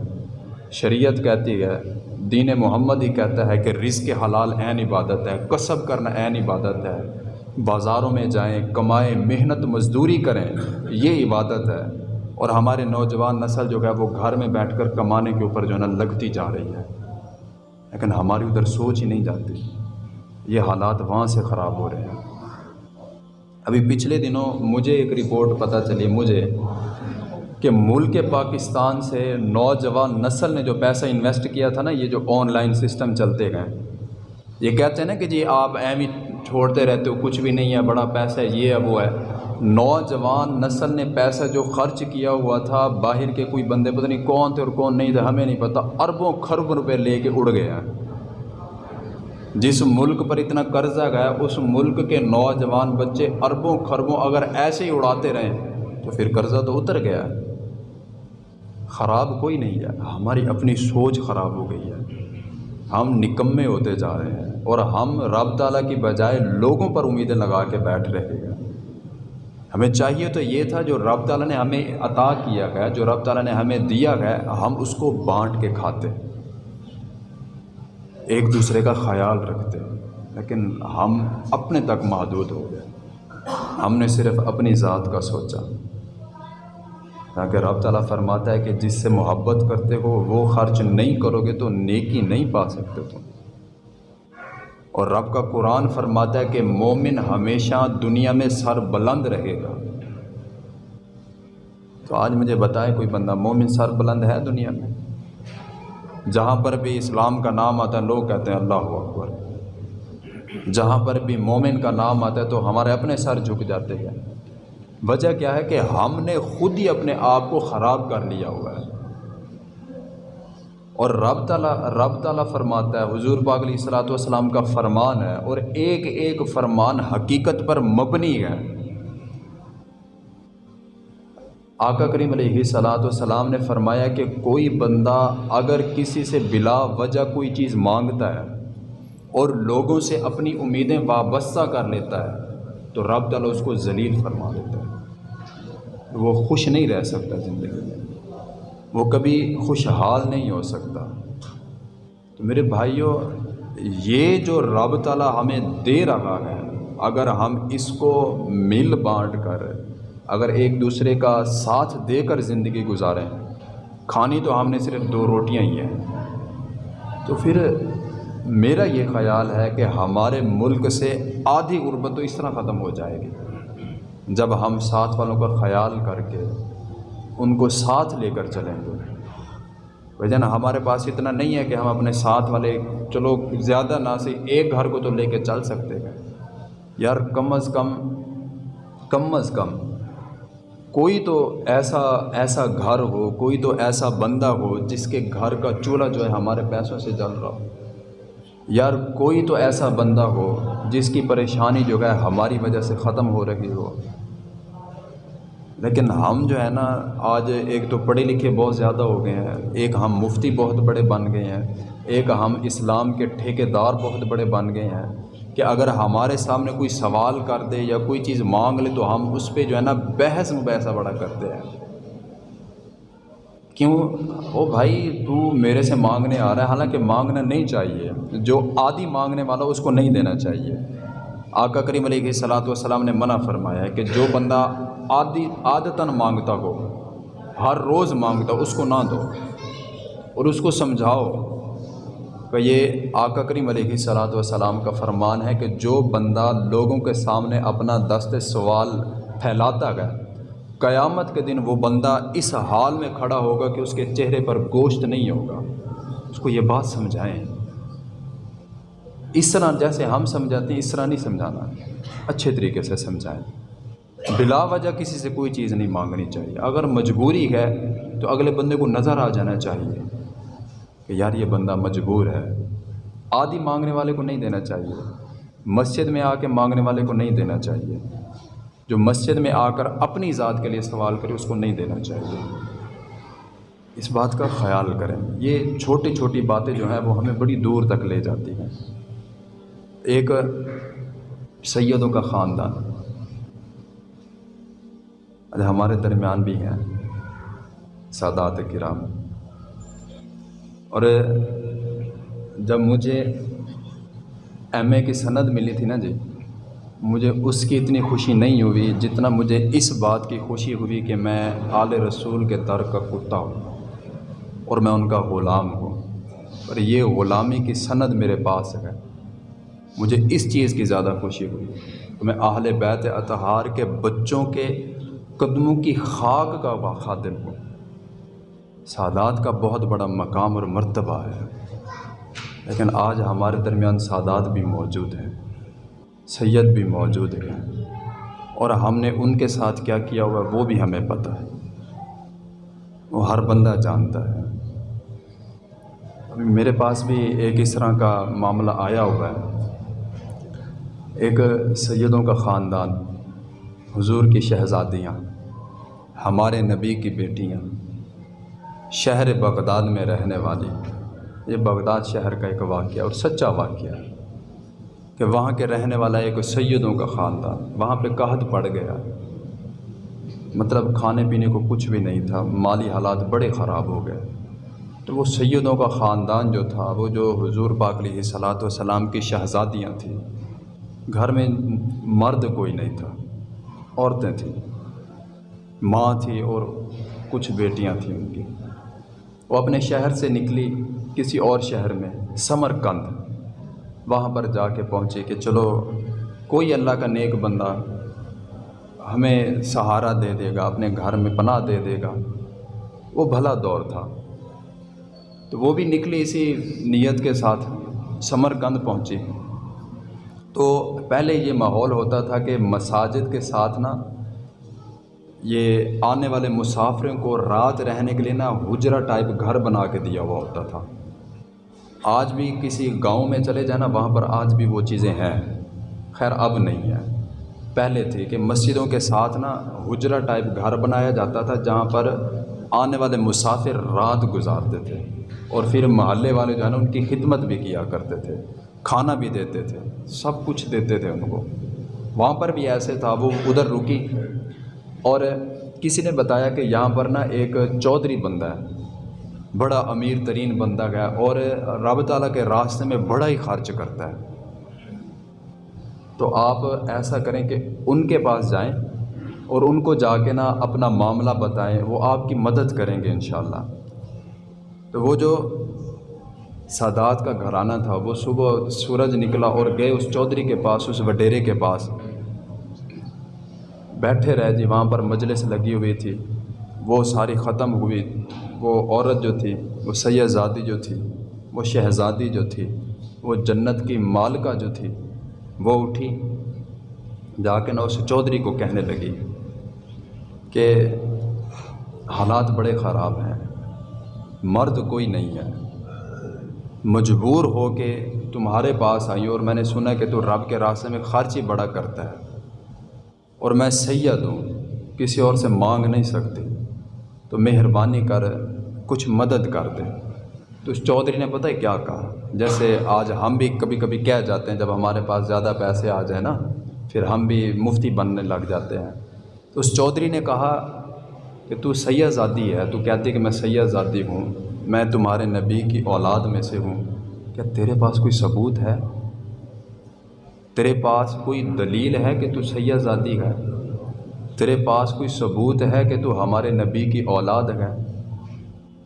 A: شریعت کہتی ہے دین محمد ہی کہتا ہے کہ رزق حلال عین عبادت ہے کسب کرنا عین عبادت ہے۔ بازاروں میں جائیں، کمائیں، محنت مزدوری کریں، یہ عبادت ہے۔ اور ہمارے نوجوان نسل جو ہے، وہ گھر میں بیٹھ کر کمانے کے اوپر جو ہے نا لگتی جا رہی ہے۔ لیکن ہماری ادھر سوچ ہی نہیں جاتی۔ یہ حالات وہاں سے خراب ہو رہے ہیں۔ ابھی پچھلے دنوں مجھے ایک رپورٹ پتہ چلی، مجھے کہ ملک پاکستان سے نوجوان نسل نے جو پیسہ انویسٹ کیا تھا نا، یہ جو آن لائن سسٹم چلتے گئے۔ یہ کہتے ہیں نا کہ جی آپ ایم ہی چھوڑتے رہتے ہو، کچھ بھی نہیں ہے، بڑا پیسہ ہے، یہ ہے، وہ ہے۔ نوجوان نسل نے پیسہ جو خرچ کیا ہوا تھا، باہر کے کوئی بندے، پتہ نہیں کون تھے اور کون نہیں تھے، ہمیں نہیں پتہ، اربوں خرب روپے لے کے اڑ گیا۔ جس ملک پر اتنا قرضہ گیا، اس ملک کے نوجوان بچے اربوں خربوں اگر ایسے ہی اڑاتے رہیں تو پھر قرضہ تو اتر گیا۔ ہے خراب کوئی نہیں ہے۔ ہماری اپنی سوچ خراب ہو گئی ہے۔ ہم نکمے ہوتے جا رہے ہیں اور ہم رب تعالیٰ کی بجائے لوگوں پر امیدیں لگا کے بیٹھ رہے ہیں۔ ہمیں چاہیے تو یہ تھا جو رب تعالیٰ نے ہمیں عطا کیا گیا جو رب تعالیٰ نے ہمیں دیا گیا ہم اس کو بانٹ کے کھاتے۔ ایک دوسرے کا خیال رکھتے۔ لیکن ہم اپنے تک محدود ہو گئے۔ ہم نے صرف اپنی ذات کا سوچا۔ تاکہ رب تعالیٰ فرماتا ہے کہ جس سے محبت کرتے ہو وہ خرچ نہیں کرو گے تو نیکی نہیں پا سکتے تم۔ اور رب کا قرآن فرماتا ہے کہ مومن ہمیشہ دنیا میں سر بلند رہے گا۔ تو آج مجھے بتائے کوئی بندہ مومن سر بلند ہے دنیا میں؟ جہاں پر بھی اسلام کا نام آتا ہے، لوگ کہتے ہیں اللہ اکبر۔ جہاں پر بھی مومن کا نام آتا ہے تو ہمارے اپنے سر جھک جاتے ہیں۔ وجہ کیا ہے کہ ہم نے خود ہی اپنے آپ کو خراب کر لیا ہوا ہے۔ اور رب تعالیٰ رب تعالیٰ فرماتا ہے، حضور پاک علیہ الصلاۃ والسلام کا فرمان ہے اور ایک ایک فرمان حقیقت پر مبنی ہے۔ آقا کریم علیہ صلاۃ والسلام نے فرمایا کہ کوئی بندہ اگر کسی سے بلا وجہ کوئی چیز مانگتا ہے اور لوگوں سے اپنی امیدیں وابستہ کر لیتا ہے تو رب تعالیٰ اس کو ذلیل فرما دیتا ہے۔ وہ خوش نہیں رہ سکتا زندگی میں۔ وہ کبھی خوشحال نہیں ہو سکتا۔ تو میرے بھائیوں یہ جو رب تعالیٰ ہمیں دے رہا ہے، اگر ہم اس کو مل بانٹ کر، اگر ایک دوسرے کا ساتھ دے کر زندگی گزاریں، کھانی تو ہم نے صرف دو روٹیاں ہی ہیں۔ تو پھر میرا یہ خیال ہے کہ ہمارے ملک سے آدھی غربت تو اس طرح ختم ہو جائے گی۔ جب ہم ساتھ والوں کا خیال کر کے ان کو ساتھ لے کر چلیں گے۔ وجہ ہمارے پاس اتنا نہیں ہے کہ ہم اپنے ساتھ والے، چلو، زیادہ نہ سے ایک گھر کو تو لے کے چل سکتے ہیں۔ یار، کم از کم کم از کم، کوئی تو ایسا ایسا گھر ہو، کوئی تو ایسا بندہ ہو جس کے گھر کا چولہا جو ہے ہمارے پیسوں سے جل رہا ہو۔ یار، کوئی تو ایسا بندہ ہو جس کی پریشانی جو ہے ہماری وجہ سے ختم ہو رہی ہو۔ لیکن ہم جو ہے نا، آج ایک تو پڑھے لکھے بہت زیادہ ہو گئے ہیں۔ ایک ہم مفتی بہت بڑے بن گئے ہیں۔ ایک ہم اسلام کے ٹھیکے دار بہت بڑے بن گئے ہیں۔ کہ اگر ہمارے سامنے کوئی سوال کر دے یا کوئی چیز مانگ لے تو ہم اس پہ جو ہے نا بحث مبحثہ بڑا کرتے ہیں۔ کیوں؟ او بھائی، تو میرے سے مانگنے آ رہا ہے۔ حالانکہ مانگنا نہیں چاہیے۔ جو آدھی مانگنے والا اس کو نہیں دینا چاہیے۔ آقا کریم علیہ صلاۃ والسلام نے منع فرمایا ہے کہ جو بندہ آدھی عادتاً مانگتا ہو۔ ہر روز مانگتا ہو اس کو نہ دو۔ اور اس کو سمجھاؤ کہ یہ آقا کریم علیہ صلاۃ والسلام کا فرمان ہے کہ جو بندہ لوگوں کے سامنے اپنا دست سوال پھیلاتا گیا قیامت کے دن وہ بندہ اس حال میں کھڑا ہوگا کہ اس کے چہرے پر گوشت نہیں ہوگا۔ اس کو یہ بات سمجھائیں۔ اس طرح جیسے ہم سمجھاتے ہیں، اس طرح نہیں سمجھانا۔ اچھے طریقے سے سمجھائیں۔ بلا وجہ کسی سے کوئی چیز نہیں مانگنی چاہیے۔ اگر مجبوری ہے تو اگلے بندے کو نظر آ جانا چاہیے کہ یار یہ بندہ مجبور ہے۔ آدھی مانگنے والے کو نہیں دینا چاہیے۔ مسجد میں آ کے مانگنے والے کو نہیں دینا چاہیے۔ جو مسجد میں آ کر اپنی ذات کے لیے سوال کرے اس کو نہیں دینا چاہیے۔ اس بات کا خیال کریں۔ یہ چھوٹی چھوٹی باتیں جو ہیں وہ ہمیں بڑی دور تک لے جاتی ہیں۔ ایک سیدوں کا خاندان۔ ہمارے درمیان بھی ہیں۔ سادات کرام۔ اور جب مجھے ایم اے کی سند ملی تھی نا جی مجھے اس کی اتنی خوشی نہیں ہوئی جتنا مجھے اس بات کی خوشی ہوئی کہ میں آل رسول کے در کا کتا ہوں اور میں ان کا غلام ہوں۔ اور یہ غلامی کی سند میرے پاس ہے۔ مجھے اس چیز کی زیادہ خوشی ہوئی۔ کہ میں اہل بیت اطہار کے بچوں کے قدموں کی خاک کا خادم ہوں۔ سادات کا بہت بڑا مقام اور مرتبہ ہے۔ لیکن آج ہمارے درمیان سادات بھی موجود ہیں۔ سید بھی موجود ہیں۔ اور ہم نے ان کے ساتھ کیا کیا ہوا وہ بھی ہمیں پتہ ہے۔ وہ ہر بندہ جانتا ہے۔ میرے پاس بھی ایک اس طرح کا معاملہ آیا ہوا ہے۔ ایک سیدوں کا خاندان، حضور کی شہزادیاں۔ ہمارے نبی کی بیٹیاں شہر بغداد میں رہنے والی۔ یہ بغداد شہر کا ایک واقعہ اور سچا واقعہ ہے کہ وہاں کے رہنے والا ایک سیدوں کا خاندان وہاں پہ قحط پڑ گیا۔ مطلب کھانے پینے کو کچھ بھی نہیں تھا، مالی حالات بڑے خراب ہو گئے۔ تو وہ سیدوں کا خاندان جو تھا، وہ جو حضور پاک علیہ صلاۃ وسلام کی شہزادیاں تھیں، گھر میں مرد کوئی نہیں تھا، عورتیں تھیں۔ ماں تھی اور کچھ بیٹیاں تھیں ان کی۔ وہ اپنے شہر سے نکلی کسی اور شہر میں سمر کند وہاں پر جا کے پہنچے کہ چلو، کوئی اللہ کا نیک بندہ ہمیں سہارا دے دے گا، اپنے گھر میں پناہ دے دے گا۔ وہ بھلا دور تھا۔ تو وہ بھی نکلی اسی نیت کے ساتھ سمر کند پہنچی۔ تو پہلے یہ ماحول ہوتا تھا کہ مساجد کے ساتھ نا یہ آنے والے مسافروں کو رات رہنے کے لیے نا حجرا ٹائپ گھر بنا کے دیا ہوا ہوتا تھا۔ آج بھی کسی گاؤں میں چلے جانا، وہاں پر آج بھی وہ چیزیں ہیں۔ خیر، اب نہیں ہے۔ پہلے تھی کہ مسجدوں کے ساتھ نا حجرا ٹائپ گھر بنایا جاتا تھا، جہاں پر آنے والے مسافر رات گزارتے تھے اور پھر محلے والے جو ہے نا، ان کی خدمت بھی کیا کرتے تھے۔ کھانا بھی دیتے تھے، سب کچھ دیتے تھے ان کو۔ وہاں پر بھی ایسے تھا، وہ ادھر رکی۔ اور کسی نے بتایا کہ یہاں پر نا ایک چودھری بندہ ہے، بڑا امیر ترین بندہ گیا اور رب تعالیٰ کے راستے میں بڑا ہی خرچ کرتا ہے۔ تو آپ ایسا کریں کہ ان کے پاس جائیں اور ان کو جا کے نا اپنا معاملہ بتائیں، وہ آپ کی مدد کریں گے انشاءاللہ۔ تو وہ جو سادات کا گھرانہ تھا، وہ صبح سورج نکلا اور گئے اس چودھری کے پاس، اس وڈیرے کے پاس۔ بیٹھے رہے جی وہاں پر مجلس لگی ہوئی تھی۔ وہ ساری ختم ہوئی۔ وہ عورت جو تھی، وہ سیدزادی جو تھی، وہ شہزادی جو تھی، وہ جنت کی مالکہ جو تھی، وہ اٹھی۔ جا کے نہ اس چودھری کو کہنے لگی کہ حالات بڑے خراب ہیں۔ مرد کوئی نہیں ہے۔ مجبور ہو کے تمہارے پاس آئی اور میں نے سنا کہ تو رب کے راستے میں خرچ ہی بڑا کرتا ہے۔ اور میں سید ہوں کسی اور سے مانگ نہیں سکتی تو مہربانی کر، کچھ مدد کر دے۔ تو اس چودھری نے پتہ ہے کیا کہا؟ جیسے آج ہم بھی کبھی کبھی کہہ جاتے ہیں، جب ہمارے پاس زیادہ پیسے آ جائیں نا، پھر ہم بھی مفتی بننے لگ جاتے ہیں۔ تو اس چودھری نے کہا کہ تو سید زادی ہے، تو کہتی کہ میں سید زادی ہوں، میں تمہارے نبی کی اولاد میں سے ہوں۔ کیا تیرے پاس کوئی ثبوت ہے؟ تیرے پاس کوئی دلیل ہے کہ تو سید زادی ہے؟ تیرے پاس کوئی ثبوت ہے کہ تو ہمارے نبی کی اولاد ہے؟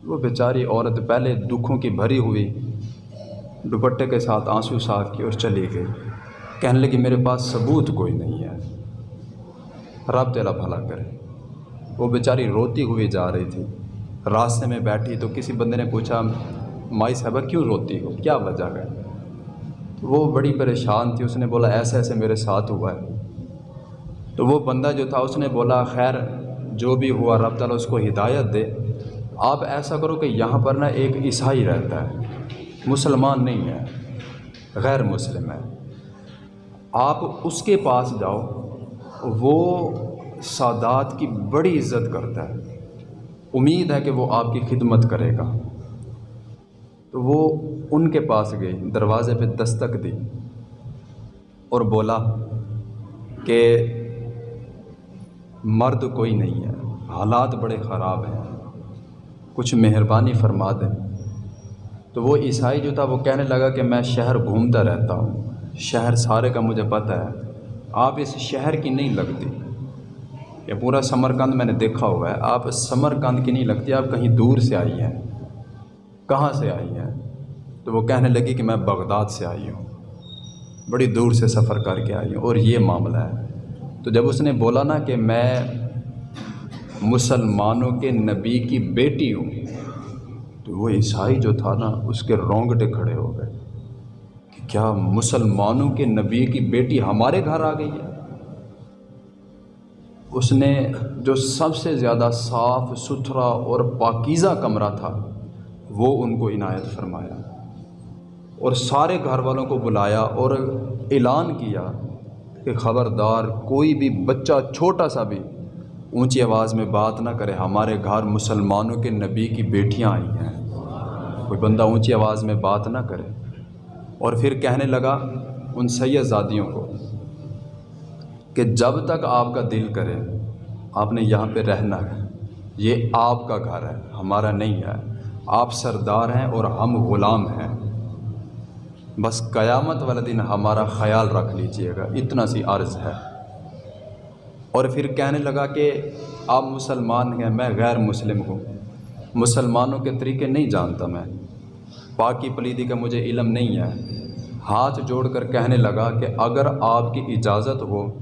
A: وہ بیچاری عورت پہلے دکھوں کی بھری ہوئی، دوپٹے کے ساتھ آنسو صاف کی اور چلی گئی۔ کہنے لگی، میرے پاس ثبوت کوئی نہیں ہے۔ رب تیرا بھلا کرے۔ وہ بیچاری روتی ہوئی جا رہی تھی۔ راستے میں بیٹھی تو کسی بندے نے پوچھا، مائی صاحبہ کیوں روتی ہو؟ کیا وجہ ہے؟ وہ بڑی پریشان تھی، اس نے بولا، ایسے ایسے میرے ساتھ ہوا ہے۔ تو وہ بندہ جو تھا، اس نے بولا، خیر، جو بھی ہوا، رب تعالیٰ اس کو ہدایت دے۔ آپ ایسا کرو کہ یہاں پر نا ایک عیسائی رہتا ہے۔ مسلمان نہیں ہے، غیر مسلم ہے۔ آپ اس کے پاس جاؤ، وہ سادات کی بڑی عزت کرتا ہے۔ امید ہے کہ وہ آپ کی خدمت کرے گا۔ تو وہ ان کے پاس گئی دروازے پہ دستک دی اور بولا کہ مرد کوئی نہیں ہے، حالات بڑے خراب ہیں۔ کچھ مہربانی فرما دیں۔ تو وہ عیسائی جو تھا، وہ کہنے لگا کہ میں شہر گھومتا رہتا ہوں۔ شہر سارے کا مجھے پتہ ہے، آپ اس شہر کی نہیں لگتی۔ یہ پورا سمر کند میں نے دیکھا ہوا ہے، آپ سمر کند کی نہیں لگتی، آپ کہیں دور سے آئی ہیں۔ کہاں سے آئی ہیں؟ تو وہ کہنے لگی کہ میں بغداد سے آئی ہوں۔ بڑی دور سے سفر کر کے آئی ہوں اور یہ معاملہ ہے۔ تو جب اس نے بولا نا کہ میں مسلمانوں کے نبی کی بیٹی ہوں، تو وہ عیسائی جو تھا نا، اس کے رونگٹے کھڑے ہو گئے کہ کیا مسلمانوں کے نبی کی بیٹی ہمارے گھر آ گئی ہے؟ اس نے جو سب سے زیادہ صاف، ستھرا اور پاکیزہ کمرہ تھا وہ ان کو عنایت فرمایا اور سارے گھر والوں کو بلایا اور اعلان کیا کہ خبردار کوئی بھی بچہ چھوٹا سا بھی اونچی آواز میں بات نہ کرے۔ ہمارے گھر مسلمانوں کے نبی کی بیٹیاں آئی ہیں۔ کوئی بندہ اونچی آواز میں بات نہ کرے۔ اور پھر کہنے لگا ان سید زادیوں کو کہ جب تک آپ کا دل کرے، آپ نے یہاں پہ رہنا ہے۔ یہ آپ کا گھر ہے، ہمارا نہیں ہے۔ آپ سردار ہیں اور ہم غلام ہیں۔ بس قیامت والا دن ہمارا خیال رکھ لیجیے گا، اتنا سی عرض ہے۔ اور پھر کہنے لگا کہ آپ مسلمان ہیں، میں غیر مسلم ہوں۔ مسلمانوں کے طریقے نہیں جانتا میں۔ پاکی پلیدی کا مجھے علم نہیں ہے۔ ہاتھ جوڑ کر کہنے لگا کہ اگر آپ کی اجازت ہو،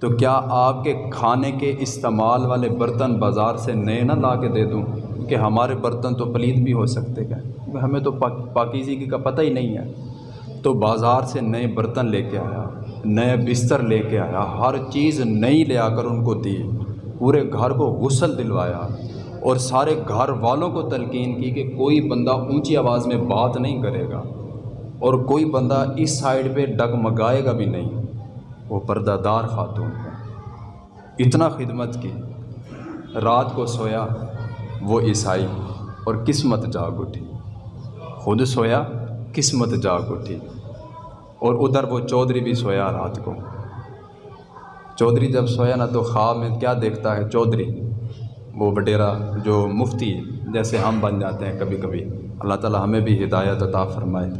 A: تو کیا آپ کے کھانے کے استعمال والے برتن بازار سے نئے نہ لا کے دے دوں؟ کہ ہمارے برتن تو پلید بھی ہو سکتے ہیں۔ ہمیں تو پاکیزگی کا پتہ ہی نہیں ہے۔ تو بازار سے نئے برتن لے کے آیا، نئے بستر لے کے آیا، ہر چیز نئی لے آ کر ان کو دی۔ پورے گھر کو غسل دلوایا اور سارے گھر والوں کو تلقین کی کہ کوئی بندہ اونچی آواز میں بات نہیں کرے گا اور کوئی بندہ اس سائڈ پہ ڈگمگائے گا بھی نہیں۔ وہ پردہ دار خاتون ہے۔ اتنا خدمت کی۔ رات کو سویا۔ وہ عیسائی اور قسمت جاگ اٹھی۔ خود سویا، قسمت جاگ اٹھی۔ اور ادھر وہ چودھری بھی سویا رات کو۔ چودھری جب سویا نا تو خواب میں کیا دیکھتا ہے چودھری؟ وہ بڈیرا جو مفتی جیسے ہم بن جاتے ہیں کبھی کبھی۔ اللہ تعالیٰ ہمیں بھی ہدایت عطا فرمائے۔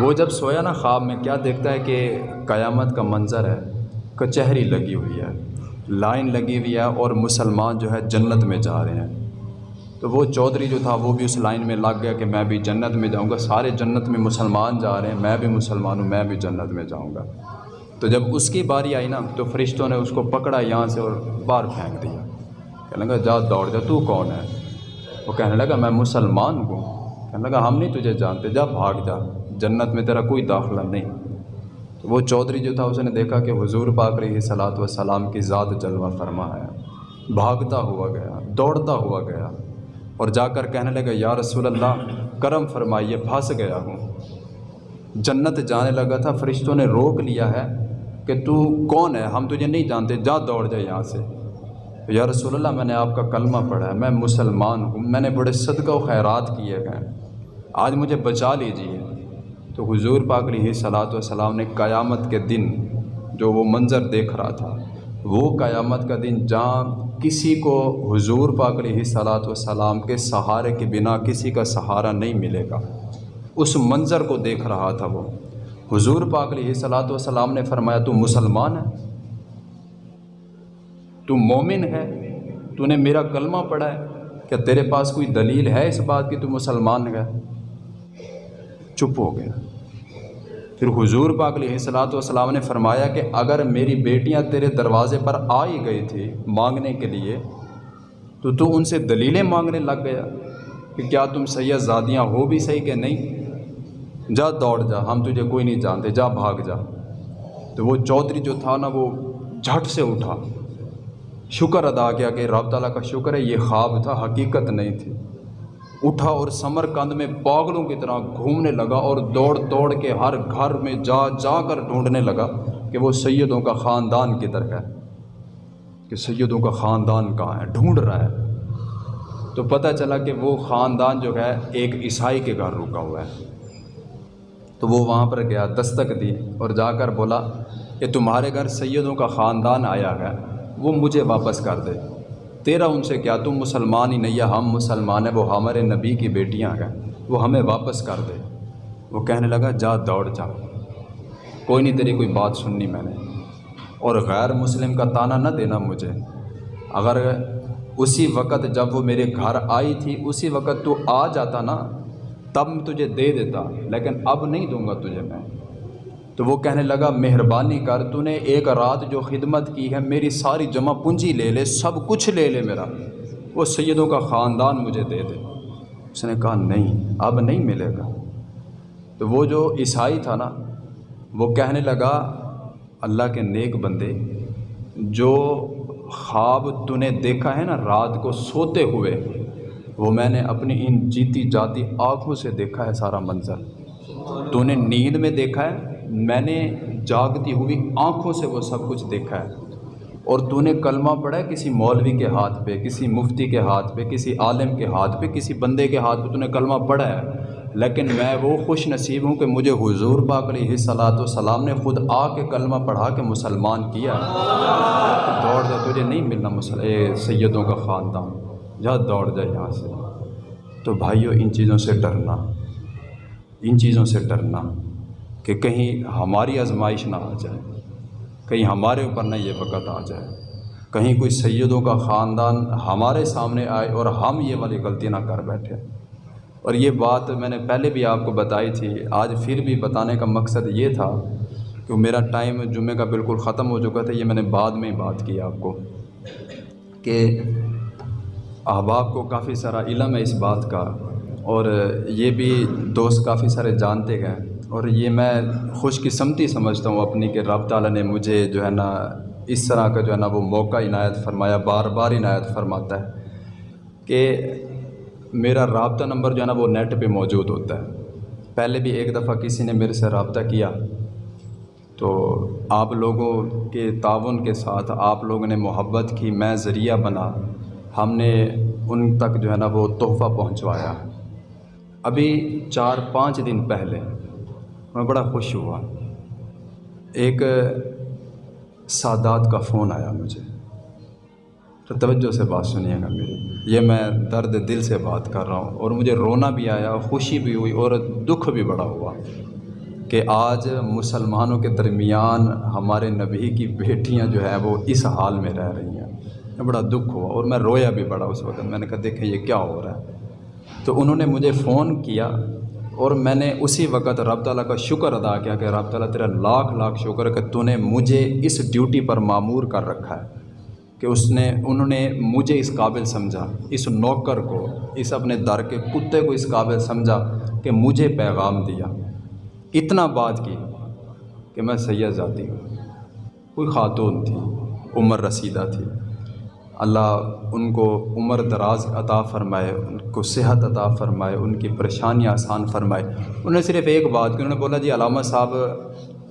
A: وہ جب سویا نا خواب میں کیا دیکھتا ہے کہ قیامت کا منظر ہے، کچہری لگی ہوئی ہے۔ لائن لگی ہوئی ہے اور مسلمان جو ہے جنت میں جا رہے ہیں۔ تو وہ چودھری جو تھا وہ بھی اس لائن میں لگ گیا کہ میں بھی جنت میں جاؤں گا، سارے جنت میں مسلمان جا رہے ہیں، میں بھی مسلمان ہوں، میں بھی جنت میں جاؤں گا۔ تو جب اس کی باری آئی نا، تو فرشتوں نے اس کو پکڑا یہاں سے اور باہر پھینک دیا۔ کہنے لگا، جا دوڑ جا، تو کون ہے؟ وہ کہنے لگا، میں مسلمان ہوں۔ کہنے لگا، ہم نہیں تجھے جانتے، جا بھاگ جا، جنت میں تیرا کوئی داخلہ نہیں۔ تو وہ چودھری جو تھا اس نے دیکھا کہ حضور پاک رہی صلاحت و سلام کی ذات جلوہ فرما ہے بھاگتا ہوا گیا، دوڑتا ہوا گیا اور جا کر کہنے لگا، یا رسول اللہ، کرم فرمائیے، پھنس گیا ہوں۔ جنت جانے لگا تھا، فرشتوں نے روک لیا ہے کہ تو کون ہے؟ ہم تجھے نہیں جانتے، جا دوڑ جائے یہاں سے۔ یا رسول اللہ، میں نے آپ کا کلمہ پڑھا ہے، میں مسلمان ہوں، میں نے بڑے صدقہ و خیرات کیے گئے آج مجھے بچا لیجیے تو حضور پاک علیہ صلاۃ والسلام نے قیامت کے دن جو وہ منظر دیکھ رہا تھا، وہ قیامت کا دن جہاں کسی کو حضور پاک علیہ صلاۃ والسلام کے سہارے کے بنا کسی کا سہارا نہیں ملے گا۔ اس منظر کو دیکھ رہا تھا وہ۔ حضور پاک علیہ صلاۃ والسلام نے فرمایا، تو مسلمان ہے؟ تو مومن ہے؟ تو نے میرا کلمہ پڑھا ہے؟ کیا تیرے پاس کوئی دلیل ہے اس بات کی، تو مسلمان ہے؟ چپ ہو گیا۔ پھر حضور پاک علیہ صلاۃ والسلام نے فرمایا کہ اگر میری بیٹیاں تیرے دروازے پر آ ہی گئی تھی مانگنے کے لیے، تو تو ان سے دلیلیں مانگنے لگ گیا کہ کیا تم سید زادیاں ہو بھی صحیح کہ نہیں؟ جا دوڑ، جا، ہم تجھے کوئی نہیں جانتے، جا بھاگ، جا۔ تو وہ چودھری جو تھا نا، وہ جھٹ سے اٹھا۔ شکر ادا کیا کہ رب تعالیٰ کا شکر ہے، یہ خواب تھا، حقیقت نہیں تھی۔ اٹھا اور سمر کند میں پاگلوں کی طرح گھومنے لگا اور دوڑ دوڑ کے ہر گھر میں جا جا کر ڈھونڈنے لگا کہ وہ سیدوں کا خاندان کدھر ہے، کہ سیدوں کا خاندان کہاں ہے، ڈھونڈ رہا ہے۔ تو پتہ چلا کہ وہ خاندان جو ہے، ایک عیسائی کے گھر رکا ہوا ہے۔ تو وہ وہاں پر گیا، دستک دی اور جا کر بولا کہ تمہارے گھر سیدوں کا خاندان آیا ہے، وہ مجھے واپس کر دے۔ تیرا ان سے کیا تم مسلمان ہی نہیں ہے ہم مسلمان ہیں؟ وہ ہمارے نبی کی بیٹیاں ہیں۔ وہ ہمیں واپس کر دے۔ وہ کہنے لگا، جا، دوڑ، جا۔ کوئی نہیں، تیری کوئی بات سننی میں نے۔ اور غیر مسلم کا تانا نہ دینا مجھے۔ اگر اسی وقت جب وہ میرے گھر آئی تھی، اسی وقت تو آ جاتا نا، تب تجھے دے دیتا۔ لیکن اب نہیں دوں گا تجھے میں۔ تو وہ کہنے لگا، مہربانی کر، تو نے ایک رات جو خدمت کی ہے، میری ساری جمع پونجی لے لے، سب کچھ لے لے میرا۔ وہ سیدوں کا خاندان مجھے دے دے۔ اس نے کہا، نہیں، اب نہیں ملے گا۔ تو وہ جو عیسائی تھا نا، وہ کہنے لگا، اللہ کے نیک بندے، جو خواب تو نے دیکھا ہے نا، رات کو سوتے ہوئے، وہ میں نے اپنی ان جیتی جاتی آنکھوں سے دیکھا ہے سارا منظر۔ تو نے نیند میں دیکھا ہے میں نے جاگتی ہوئی آنکھوں سے وہ سب کچھ دیکھا ہے۔ اور تو نے کلمہ پڑھا ہے کسی مولوی کے ہاتھ پہ، کسی مفتی کے ہاتھ پہ، کسی عالم کے ہاتھ پہ، کسی بندے کے ہاتھ پہ تو نے کلمہ پڑھا ہے۔ لیکن میں وہ خوش نصیب ہوں کہ مجھے حضور پاک علیہ صلاحت وسلام نے خود آ کے کلمہ پڑھا کے مسلمان کیا۔ دوڑ دے تجھے نہیں ملنا مسل سیدوں کا خاندان، جا دوڑ جائے یہاں سے۔ تو بھائیوں ان چیزوں سے ڈرنا۔ ان چیزوں سے ڈرنا۔ کہ کہیں ہماری آزمائش نہ آ جائے، کہیں ہمارے اوپر نہ یہ وقت آ جائے۔ کہیں کوئی سیدوں کا خاندان ہمارے سامنے آئے اور ہم یہ والی غلطی نہ کر بیٹھے۔ اور یہ بات میں نے پہلے بھی آپ کو بتائی تھی، آج پھر بھی بتانے کا مقصد یہ تھا کہ میرا ٹائم جمعے کا بالکل ختم ہو چکا تھا، یہ میں نے بعد میں ہی بات کی آپ کو کہ احباب کو کافی سارا علم ہے اس بات کا اور یہ بھی دوست کافی سارے جانتے گئے اور یہ میں خوش قسمتی سمجھتا ہوں اپنی کہ رب تعالیٰ نے مجھے جو ہے نا اس طرح کا جو ہے نا وہ موقع عنایت فرمایا، بار بار عنایت فرماتا ہے کہ میرا رابطہ نمبر جو ہے نا وہ نیٹ پہ موجود ہوتا ہے۔ پہلے بھی ایک دفعہ کسی نے میرے سے رابطہ کیا تو آپ لوگوں کے تعاون کے ساتھ آپ لوگوں نے محبت کی، میں ذریعہ بنا ہم نے ان تک جو ہے نا وہ تحفہ پہنچوایا۔ ابھی چار پانچ دن پہلے میں بڑا خوش ہوا۔ ایک سادات کا فون آیا مجھے۔ تو توجہ سے بات سنیے گا میری۔ یہ میں درد دل سے بات کر رہا ہوں اور مجھے رونا بھی آیا، خوشی بھی ہوئی اور دکھ بھی بڑا ہوا کہ آج مسلمانوں کے درمیان ہمارے نبی کی بیٹیاں جو ہیں وہ اس حال میں رہ رہی ہیں۔ بڑا دکھ ہوا اور میں رویا بھی بڑا اس وقت۔ میں نے کہا، دیکھیں یہ کیا ہو رہا ہے۔ تو انہوں نے مجھے فون کیا اور میں نے اسی وقت رب تعالیٰ کا شکر ادا کیا کہ رب تعالیٰ تیرا لاکھ لاکھ شکر کہ تو نے مجھے اس ڈیوٹی پر معمور کر رکھا ہے کہ اس نے، انہوں نے مجھے اس قابل سمجھا، اس نوکر کو، اس اپنے در کے کتے کو اس قابل سمجھا کہ مجھے پیغام دیا۔ اتنا بات کی کہ میں سید ذاتی ہوں۔ کوئی خاتون تھی، عمر رسیدہ تھی۔ اللہ ان کو عمر دراز عطا فرمائے، ان کو صحت عطا فرمائے، ان کی پریشانیاں آسان فرمائے۔ انہوں نے صرف ایک بات کی، انہوں نے بولا جی علامہ صاحب،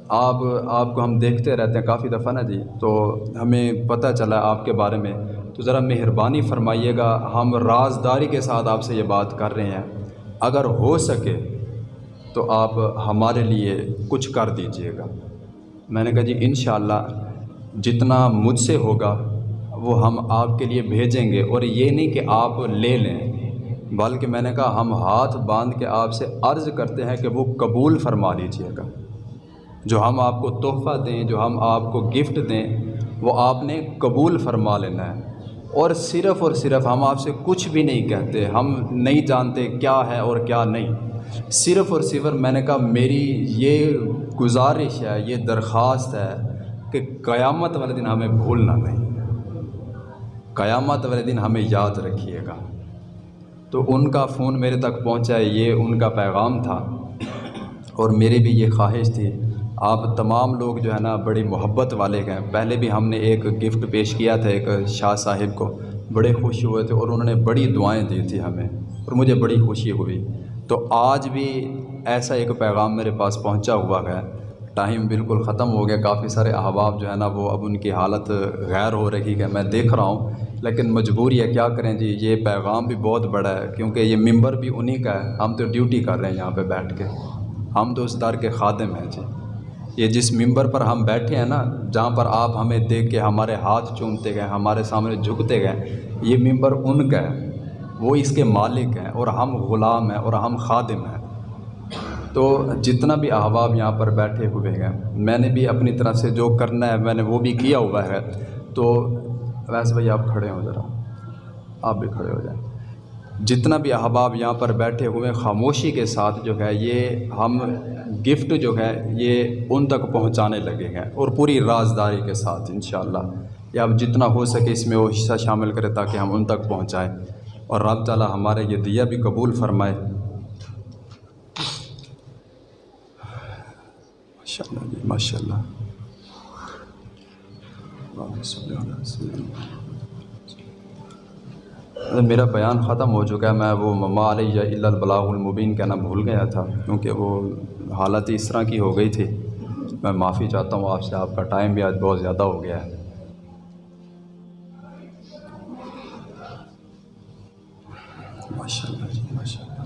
A: آپ آپ کو ہم دیکھتے رہتے ہیں کافی دفعہ نا جی تو ہمیں پتہ چلا آپ کے بارے میں۔ تو ذرا مہربانی فرمائیے گا، ہم رازداری کے ساتھ آپ سے یہ بات کر رہے ہیں۔ اگر ہو سکے تو آپ ہمارے لیے کچھ کر دیجیے گا۔ میں نے کہا جی انشاءاللہ، جتنا مجھ سے ہوگا وہ ہم آپ کے لیے بھیجیں گے اور یہ نہیں کہ آپ لے لیں۔ بلکہ میں نے کہا، ہم ہاتھ باندھ کے آپ سے عرض کرتے ہیں کہ وہ قبول فرما لیجیے گا۔ جو ہم آپ کو تحفہ دیں، جو ہم آپ کو گفٹ دیں، وہ آپ نے قبول فرما لینا ہے۔ اور صرف اور صرف ہم آپ سے کچھ بھی نہیں کہتے، ہم نہیں جانتے کیا ہے اور کیا نہیں۔ صرف اور صرف میں نے کہا، میری یہ گزارش ہے، یہ درخواست ہے کہ قیامت والے دن ہمیں بھولنا نہیں۔ قیامت والے دن ہمیں یاد رکھیے گا۔ تو ان کا فون میرے تک پہنچا ہے، یہ ان کا پیغام تھا۔ اور میری بھی یہ خواہش تھی۔ آپ تمام لوگ جو ہے نا، بڑی محبت والے ہیں۔ پہلے بھی ہم نے ایک گفٹ پیش کیا تھا ایک شاہ صاحب کو۔ بڑے خوش ہوئے تھے اور انہوں نے بڑی دعائیں دی تھی ہمیں۔ اور مجھے بڑی خوشی ہوئی۔ تو آج بھی ایسا ایک پیغام میرے پاس پہنچا ہوا ہے۔ ٹائم بالکل ختم ہو گیا، کافی سارے احباب جو ہے نا وہ اب ان کی حالت غیر ہو رہی ہے، میں دیکھ رہا ہوں۔ لیکن مجبوری ہے کیا کریں جی یہ پیغام بھی بہت بڑا ہے، کیونکہ یہ ممبر بھی انہی کا ہے۔ ہم تو ڈیوٹی کر رہے ہیں یہاں پہ بیٹھ کے۔ ہم تو اس در کے خادم ہیں جی۔ یہ جس ممبر پر ہم بیٹھے ہیں نا، جہاں پر آپ ہمیں دیکھ کے ہمارے ہاتھ چومتے گئے، ہمارے سامنے جھکتے گئے، یہ ممبر ان کا ہے۔ وہ اس کے مالک ہیں اور ہم غلام ہیں اور ہم خادم ہیں۔ تو جتنا بھی احباب یہاں پر بیٹھے ہوئے ہیں، میں نے بھی اپنی طرف سے جو کرنا ہے، میں نے وہ بھی کیا ہوا ہے۔ تو ویسے بھائی، آپ کھڑے ہوں ذرا۔ آپ بھی کھڑے ہو جائیں۔ جتنا بھی احباب یہاں پر بیٹھے ہوئے خاموشی کے ساتھ جو ہے، یہ ہم گفٹ جو ہے، یہ ان تک پہنچانے لگے ہیں۔ اور پوری رازداری کے ساتھ، انشاءاللہ۔ یہ اب جتنا ہو سکے اس میں وہ حصہ شامل کرے تاکہ ہم ان تک پہنچائیں۔ اور رب تعالیٰ ہمارے یہ دیا بھی قبول فرمائے۔ ماشاء اللہ جی ماشاء اللہ میرا بیان ختم ہو چکا ہے، میں وہ مما علیہ الا البلاغ المبین کہنا بھول گیا تھا، کیونکہ وہ حالت اس طرح کی ہو گئی تھی۔ میں معافی چاہتا ہوں، آپ سے آپ کا ٹائم بھی آج بہت زیادہ ہو گیا ہے۔ ماشاء اللہ جی ماشاء اللہ